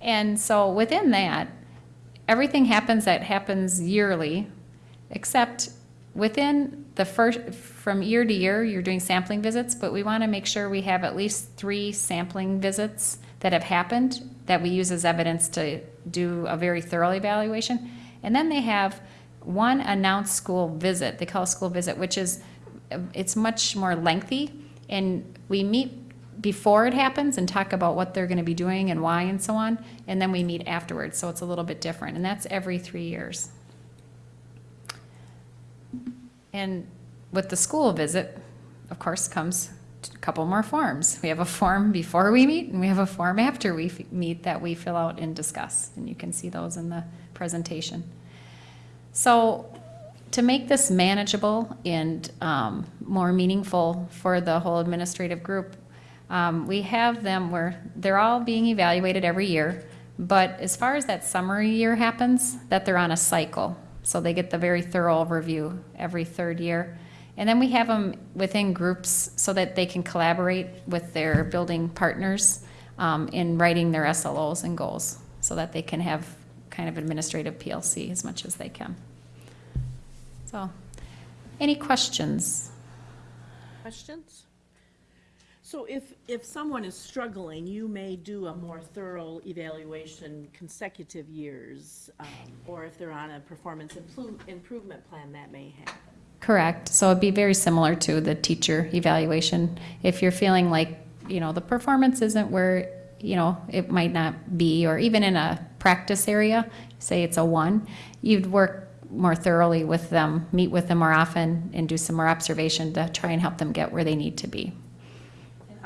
And so within that, everything happens that happens yearly, except within the first, from year to year, you're doing sampling visits, but we want to make sure we have at least three sampling visits that have happened that we use as evidence to do a very thorough evaluation. And then they have one announced school visit, they call it school visit, which is, it's much more lengthy. And we meet before it happens and talk about what they're going to be doing and why and so on. And then we meet afterwards, so it's a little bit different. And that's every three years. And with the school visit, of course, comes a couple more forms. We have a form before we meet and we have a form after we meet that we fill out and discuss. And you can see those in the presentation. So to make this manageable and um, more meaningful for the whole administrative group, um, we have them where they're all being evaluated every year. But as far as that summary year happens, that they're on a cycle. So they get the very thorough review every third year. And then we have them within groups so that they can collaborate with their building partners um, in writing their SLOs and goals so that they can have kind of administrative PLC as much as they can. So, any questions? Questions? So if, if someone is struggling, you may do a more thorough evaluation consecutive years, um, or if they're on a performance impro- improvement plan, that may happen. Correct. So it'd be very similar to the teacher evaluation. If you're feeling like, you know, the performance isn't where, you know, it might not be, or even in a practice area, say it's a one, you'd work more thoroughly with them, meet with them more often, and do some more observation to try and help them get where they need to be.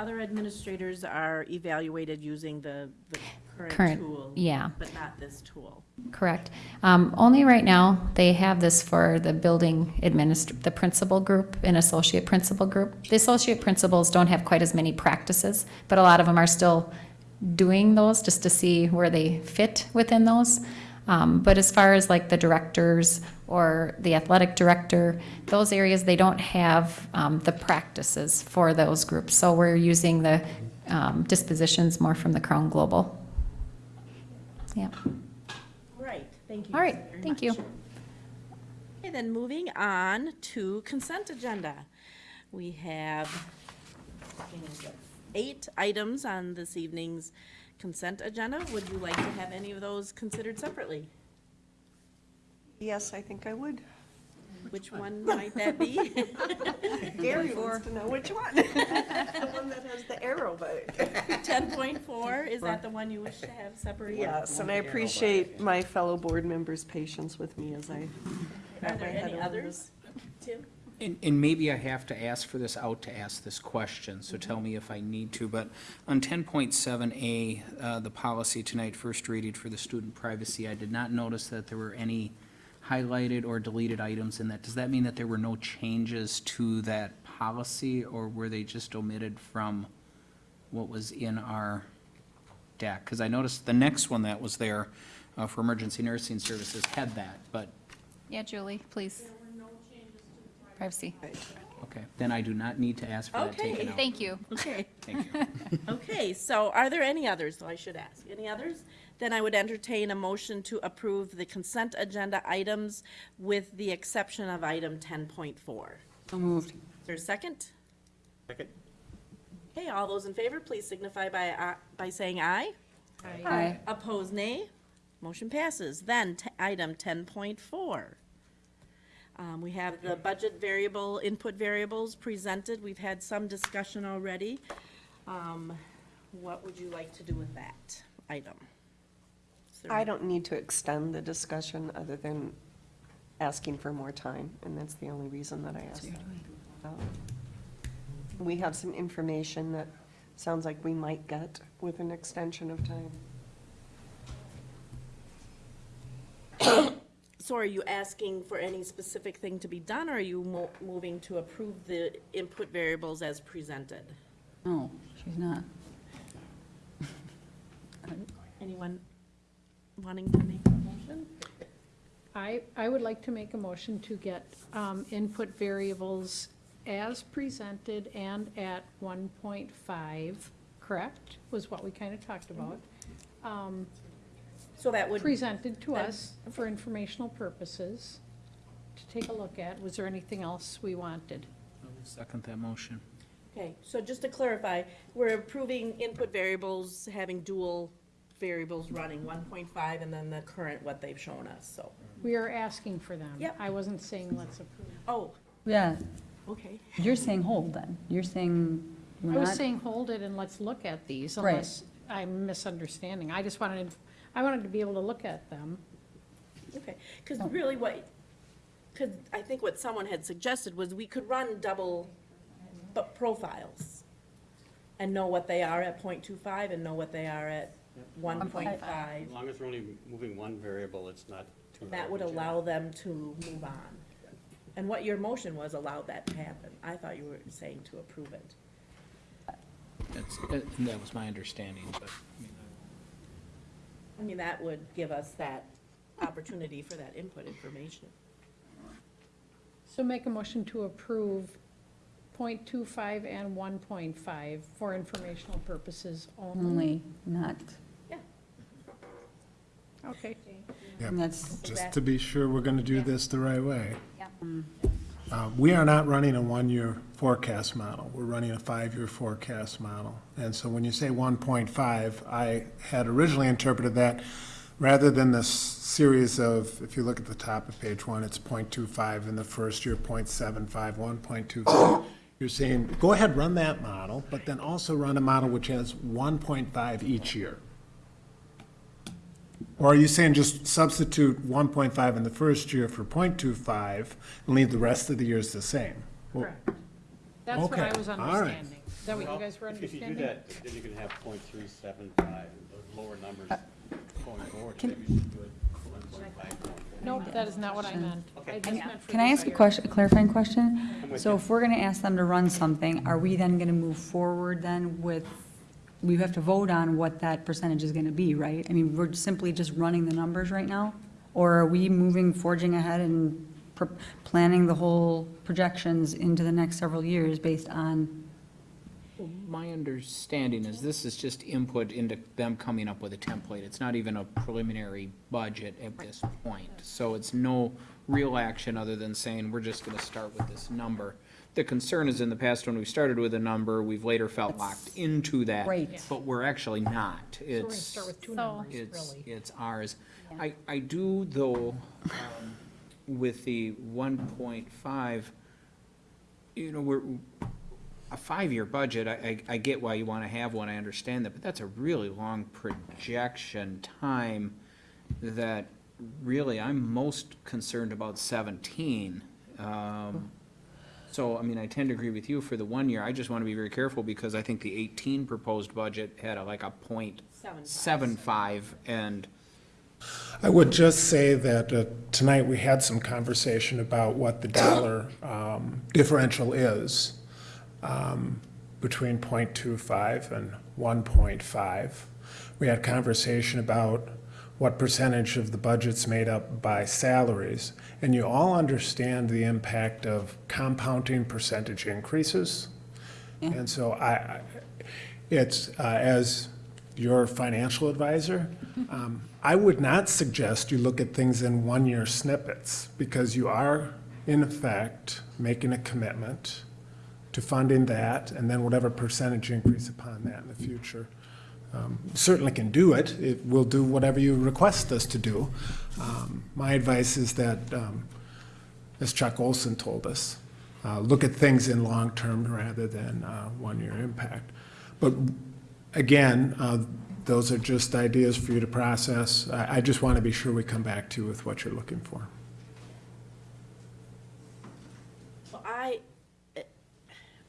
Other administrators are evaluated using the, the current Current, tool. yeah. But not this tool. Correct. Um, only right now, they have this for the building administr, the principal group and associate principal group. The associate principals don't have quite as many practices, but a lot of them are still doing those just to see where they fit within those. Um, but as far as like the directors or the athletic director, those areas, they don't have, um, the practices for those groups. So we're using the, um, dispositions more from the Crown Global. Yeah. All right, thank you. All right, thank much. you. Okay, then moving on to consent agenda. We have eight items on this evening's consent agenda. Would you like to have any of those considered separately? Yes, I think I would. Which one might that be? Gary wants to know which one. The one that has the arrow, but. Ten point four, is that the one you wish to have separated? Yes, and I appreciate my fellow board members' patience with me as I. Are there any others? Tim? And, and maybe I have to ask for this out to ask this question, so tell me if I need to, but on ten point seven A, uh, the policy tonight, first reading for the student privacy, I did not notice that there were any highlighted or deleted items in that. Does that mean that there were no changes to that policy, or were they just omitted from what was in our deck? Because I noticed the next one that was there, uh, for emergency nursing services had that, but Yeah, Julie, please. Privacy. Okay, then I do not need to ask for that Okay. taken out. Thank you. Okay. Thank you. Okay, so are there any others, though I should ask? Any others? Then I would entertain a motion to approve the consent agenda items with the exception of item ten point four. So moved. Is there a second? Second? Okay, all those in favor, please signify by, uh, by saying aye. Aye. Opposed, nay. Motion passes. Then, t- item ten point four. Um, we have the budget variable, input variables presented. We've had some discussion already. Um, what would you like to do with that item? I don't need to extend the discussion other than asking for more time, and that's the only reason that I asked. Um, We have some information that sounds like we might get with an extension of time. So are you asking for any specific thing to be done, or are you mo- moving to approve the input variables as presented? No, she's not. Anyone wanting to make a motion? I, I would like to make a motion to get um, input variables as presented and at 1.5, correct? Was what we kind of talked about. Um, So that would. Presented to then- us for informational purposes to take a look at. Was there anything else we wanted? I will Second that motion. Okay, so just to clarify, we're approving input variables having dual variables running, one point five and then the current, what they've shown us, so. We are asking for them. Yep. I wasn't saying let's approve. Oh, Yeah, okay. you're saying hold then. You're saying I we're was not. saying hold it and let's look at these Right. unless I'm misunderstanding. I just wanted, I wanted to be able to look at them. Okay, because really what, because I think what someone had suggested was we could run double bu- profiles and know what they are at point two five and know what they are at one point five. As long as we're only moving one variable, it's not too. That would allow them to move on. And what your motion was allowed that to happen. I thought you were saying to approve it. That's, uh, that was my understanding, but, I mean, I mean, that would give us that opportunity for that input information. So make a motion to approve .25 and 1.5 for informational purposes only. Only, not, Yeah. Okay. Yep. and that's, Just to be sure we're gonna do this the right way. Mm. Uh, We are not running a one-year forecast model. We're running a five-year forecast model. And so when you say 1.5, I had originally interpreted that, rather than this series of, if you look at the top of page one, it's .25 in the first year, .75, 1.25. You're saying, go ahead, run that model, but then also run a model which has 1.5 each year. Or are you saying just substitute 1.5 in the first year for .25 and leave the rest of the years the same? Well, Correct. That's what I Okay, was all right. understanding. Is that what you guys were If you do understanding? that, then you can have point three seven five, those lower numbers uh, going forward, can- maybe you should do it one point five. Nope, that is not what I meant. I just meant for Can I this ask a year. question, a clarifying question? with So you. if we're gonna ask them to run something, are we then gonna move forward then with, we have to vote on what that percentage is gonna be, right? I mean, we're simply just running the numbers right now? Or are we moving, forging ahead and planning the whole projections into the next several years based on, Well, My understanding is this is just input into them coming up with a template. It's not even a preliminary budget at this point. So it's no real action other than saying, we're just gonna start with this number. The concern is in the past, when we started with a number, we've later felt locked into that. Right. But we're actually not. So we're gonna It's, start with two So- numbers, it's, really. it's ours. I, I do though, um, with the one point five, you know, we're, a five-year budget, I, I, I get why you wanna have one, I understand that, but that's a really long projection time that really, I'm most concerned about seventeen. Um, so, I mean, I tend to agree with you for the one year, I just wanna be very careful, because I think the eighteen proposed budget had a, like a point seven five, and I would just say that uh, tonight we had some conversation about what the dollar um, differential is um, between .25 and 1.5. We had conversation about what percentage of the budget's made up by salaries. And you all understand the impact of compounding percentage increases. And so I, I- it's, uh, as your financial advisor, um, I would not suggest you look at things in one-year snippets, because you are, in effect, making a commitment to funding that, and then whatever percentage increase upon that in the future. Um, Certainly can do it, it will do whatever you request us to do. Um, My advice is that, um, as Chuck Olson told us, uh, look at things in long-term rather than uh, one-year impact. But again, uh, those are just ideas for you to process. I I just want to be sure we come back to you with what you're looking for. Well, I,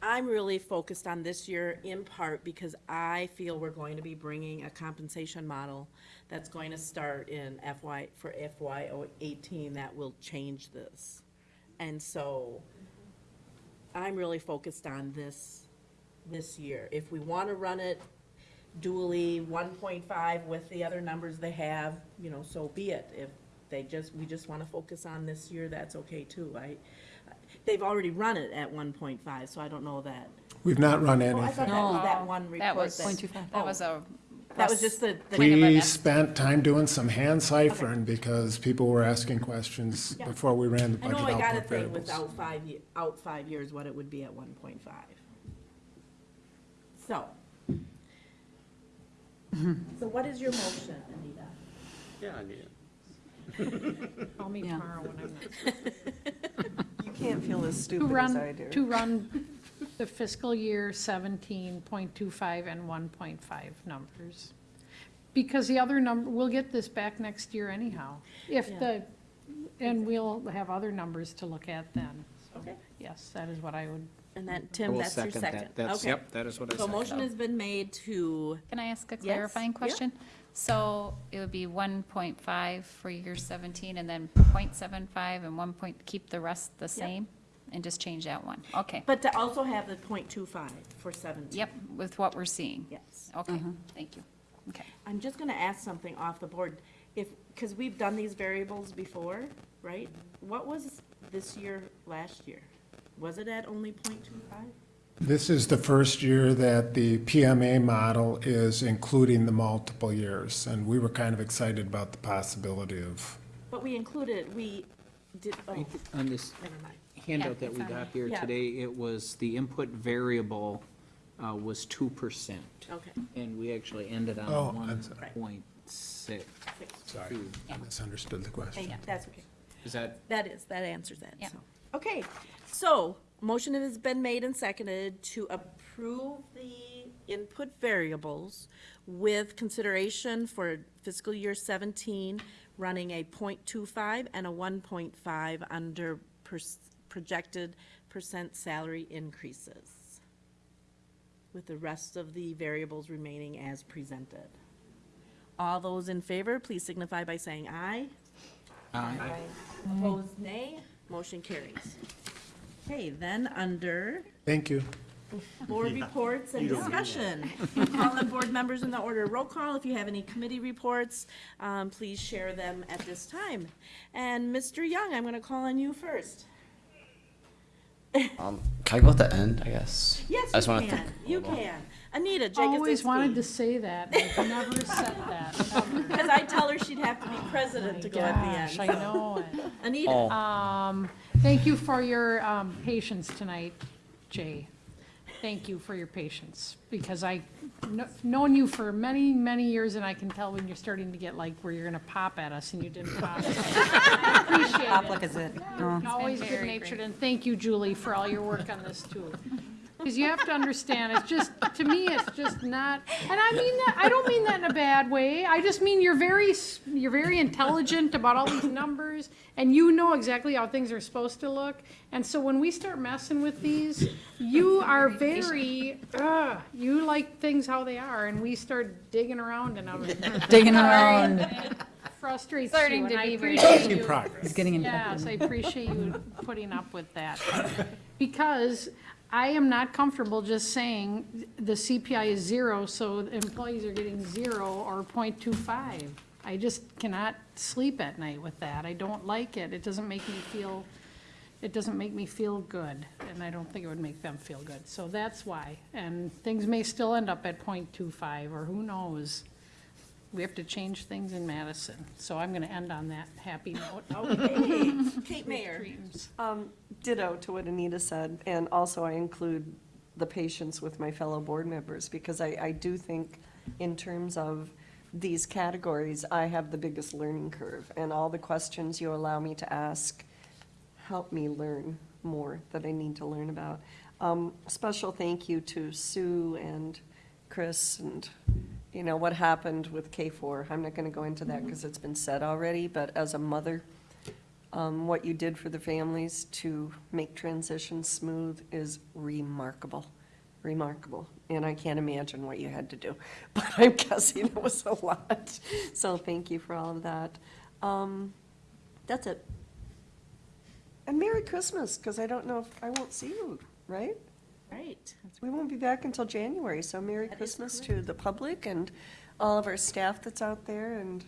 I'm really focused on this year in part because I feel we're going to be bringing a compensation model that's going to start in FY, for FY eighteen that will change this. And so I'm really focused on this, this year. If we want to run it dually, one point five with the other numbers they have, you know, so be it. If they just, we just want to focus on this year, that's okay too. I, they've already run it at one point five, so I don't know that. We've not run Oh, I thought anything. that was that one report. That was, that- that was a. That was just the, the- Kind of an We es- spent time doing some hand ciphering because people were asking questions Yeah. before we ran the I know I got a output thing variables. without five, ye- out five years, what it would be at one point five. So. So what is your motion, Anita? Yeah, I need it. Call me Yeah. tomorrow when I'm not. You can't feel as To stupid as I run, do. to run the fiscal year seventeen point two five and one point five numbers. Because the other number, we'll get this back next year anyhow. If Yeah. the, and we'll have other numbers to look at then. Okay. Yes, that is what I would, And then, I Tim, will that's your second that. That's- Okay. yep, that is what I So second. motion has been made to, Can I ask a clarifying yeah. question? So it would be one point five for year seventeen and then 0.75 and one point, keep the rest the same? And just change that one? Okay. but to also have the point two five for seventeen. Yep, with what we're seeing. Yes. Okay, mm-hmm. thank you. Okay. I'm just gonna ask something off the board. If, because we've done these variables before, right? What was this year, last year? Was it at only point two five? This is the first year that the PMA model is including the multiple years, and we were kind of excited about the possibility of, But we included, we did, oh, On this, never mind. handout that it's we on got there. here Yeah. today, it was, the input variable uh, was two percent. Okay. And we actually ended Oh, on one I'm sorry. point six. Sorry, I misunderstood the question. Hey, That's okay. Is that, That is, that answers that, Yeah. so. Okay, so, motion has been made and seconded to approve the input variables with consideration for fiscal year seventeen, running a 0.25 and a one point five under pers- projected percent salary increases, with the rest of the variables remaining as presented. All those in favor, please signify by saying aye. Aye. Opposed, nay. Motion carries. Okay, then under Thank you. board reports and discussion. Call on board members in the order roll call. If you have any committee reports, um, please share them at this time. And Mr. Young, I'm gonna call on you first. Um, can I go at the end, I guess? Yes, I just you wanna can. thank- You can. Anita Jake Always wanted to say that, but I've never said that, ever. Because I tell her she'd have to be president to go at the end. I know it. Anita. Oh. Um, thank you for your, um, patience tonight, Jay. Thank you for your patience, because I, kn- known you for many, many years, and I can tell when you're starting to get like where you're gonna pop at us and you didn't pop. I Appreciate it. Pop like a zit. Oh. Always good-natured, and thank you, Julie, for all your work on this too. Because you have to understand, it's just, to me, it's just not, and I mean that, I don't mean that in a bad way. I just mean you're very, s- you're very intelligent about all these numbers, and you know exactly how things are supposed to look. And so when we start messing with these, you are very, uh, you like things how they are, and we start digging around and I'm. Digging around. Frustrates Starting you, to and I be very- appreciate Making you. progress. He's getting in. Yes, I appreciate you putting up with that. Because I am not comfortable just saying the CPI is zero, so employees are getting zero or 0.25. I just cannot sleep at night with that. I don't like it. It doesn't make me feel, it doesn't make me feel good, and I don't think it would make them feel good. So that's why. And things may still end up at 0.25, or who knows? We have to change things in Madison. So I'm gonna end on that happy note. Okay, Kate Mayer. Dreams. Um, Ditto to what Anita said, and also I include the patience with my fellow board members, because I, I do think in terms of these categories, I have the biggest learning curve, and all the questions you allow me to ask help me learn more that I need to learn about. Um, special thank you to Sue and Chris and, you know, what happened with K four. I'm not gonna go into that because it's been said already, but as a mother, um, what you did for the families to make transition smooth is remarkable, remarkable. And I can't imagine what you had to do, but I'm guessing it was a lot. So thank you for all of that. Um, that's it. And Merry Christmas, because I don't know if, I won't see you, right? Right. We won't be back until January, so Merry Christmas to the public and all of our staff that's out there and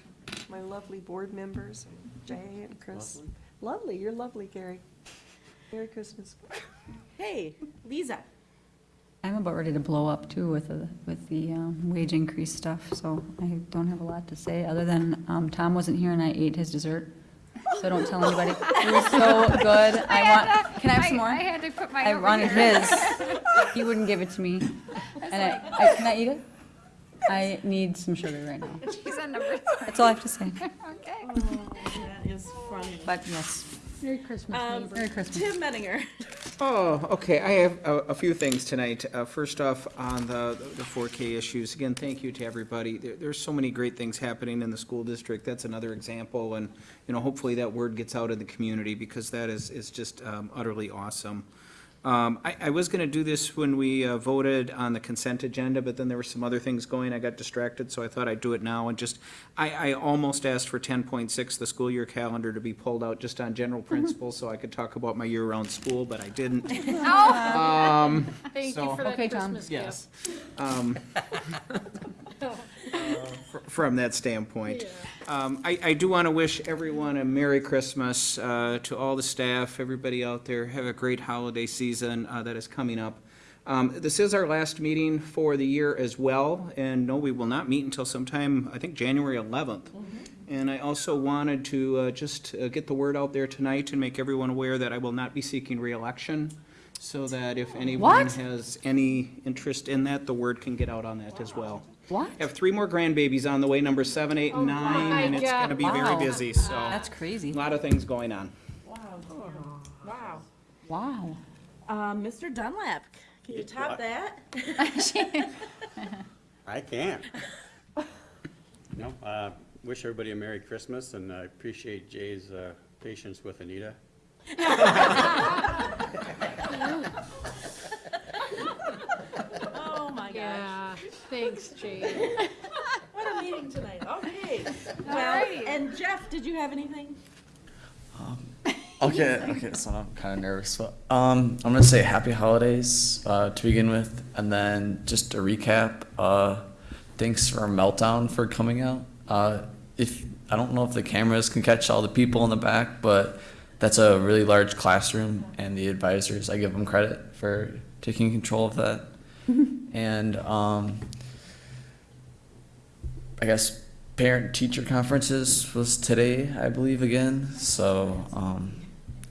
my lovely board members, Jay and Chris. Lovely, you're lovely, Gary. Merry Christmas. Hey, Lisa. I'm about ready to blow up too with the, with the um, wage increase stuff, so I don't have a lot to say, other than um, Tom wasn't here and I ate his dessert. So don't tell anybody. It was so good. I want, can I have some more? I had to put my. I wanted here. his. He wouldn't give it to me. And I, I, can I eat it? I need some sugar right now. She's on number That's all I have to say. Okay. Oh, that is funny. But yes, Merry Christmas, Um, neighbor. Merry Christmas. Tim Menninger. Oh, okay, I have a, a few things tonight. Uh, first off, on the, the 4K issues, again, thank you to everybody. There, there's so many great things happening in the school district. That's another example, and, you know, hopefully that word gets out in the community, because that is, is just um, utterly awesome. Um, I, I was gonna do this when we uh, voted on the consent agenda, but then there were some other things going, I got distracted, so I thought I'd do it now, and just, I, I almost asked for ten point six, the school year calendar, to be pulled out just on general principles, so I could talk about my year-round school, but I didn't. Um, Thank you for that Okay, Tom. Christmas Yes. Um, fr- From that standpoint. Um, I, I do want to wish everyone a Merry Christmas, uh, to all the staff, everybody out there. Have a great holiday season uh, that is coming up. Um, This is our last meeting for the year as well, and no, we will not meet until sometime, I think, January 11th. And I also wanted to uh, just uh, get the word out there tonight and make everyone aware that I will not be seeking reelection, so that if anyone What? has any interest in that, the word can get out on that as well. What? I have three more grandbabies on the way, number seven, eight, and nine, my and it's God. gonna be very Wow. busy, so. That's crazy. A lot of things going on. Wow. Wow. Um, Mr. Dunlap, can you top What? that? I can't. No, uh, wish everybody a Merry Christmas, and I appreciate Jay's uh, patience with Anita. Yeah, thanks, Jade. What a meeting tonight. Okay. Well, and Jeff, did you have anything? Okay, okay, so I'm kind of nervous, but um, I'm gonna say happy holidays uh, to begin with, and then just a recap, uh, thanks for Meltdown for coming out. Uh, if I don't know if the cameras can catch all the people in the back, but that's a really large classroom, and the advisors, I give them credit for taking control of that. and um, I guess parent teacher conferences was today, I believe, again. So um,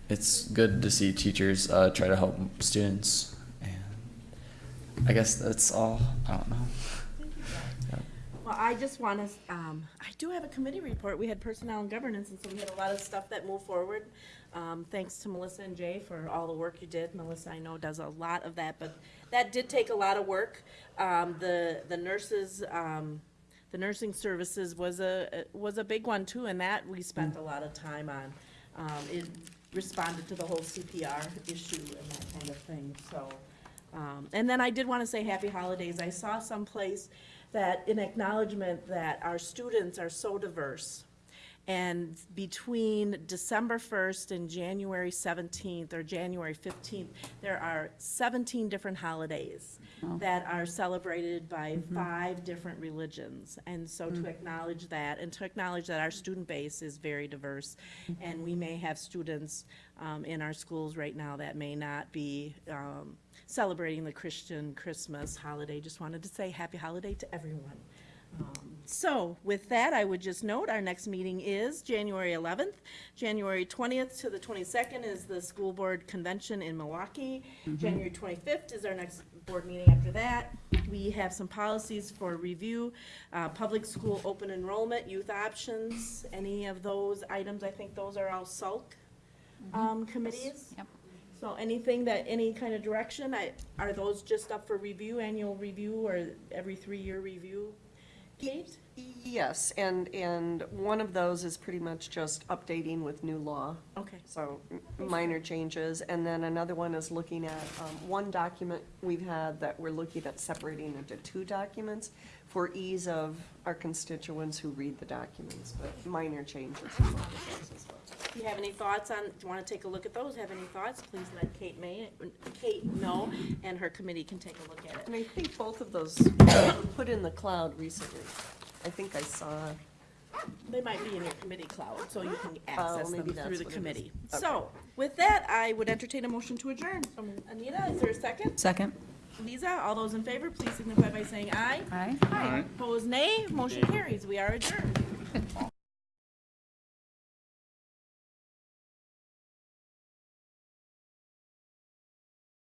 it's good to see teachers uh, try to help students. And I guess that's all. I don't know. Well, I just want to, um, I do have a committee report. We had personnel and governance, and so we had a lot of stuff that moved forward. Um, thanks to Melissa and Jay for all the work you did. Melissa, I know, does a lot of that, but that did take a lot of work. Um, the, the nurses, um, the nursing services was a, was a big one too, and that we spent a lot of time on. Um, it responded to the whole CPR issue and that kind of thing, so. Um, and then I did want to say happy holidays. I saw someplace that in acknowledgement that our students are so diverse. And between December 1st and January 17th or January 15th, there are 17 different holidays that are celebrated by five different religions. And so to acknowledge that and to acknowledge that our student base is very diverse. And we may have students um, in our schools right now that may not be um, celebrating the Christian Christmas holiday. Just wanted to say happy holiday to everyone. Um, So with that, I would just note, our next meeting is January 11th. January 20th to the 22nd is the school board convention in Milwaukee. January 25th is our next board meeting after that. We have some policies for review, uh, public school open enrollment, youth options, any of those items, I think those are all SULK um, committees. Yep. So anything that, any kind of direction, I, are those just up for review, annual review, or every three-year review? Yes, and, and one of those is pretty much just updating with new law. Okay. So m- minor changes, and then another one is looking at, um, one document we've had that we're looking at separating into two documents for ease of our constituents who read the documents, but minor changes as well. Do you have any thoughts on, do you want to take a look at those, have any thoughts, please let Kate May, Kate know, and her committee can take a look at it. And I think both of those were put in the cloud recently. I think I saw, They might be in your committee cloud, so you can Oh, access them maybe through the what it is. committee. Okay. So, with that, I would entertain a motion to adjourn. From Anita, is there a second? Second. Lisa, all those in favor, please signify by saying aye. Aye. Aye. Opposed, nay. Motion carries. We are adjourned.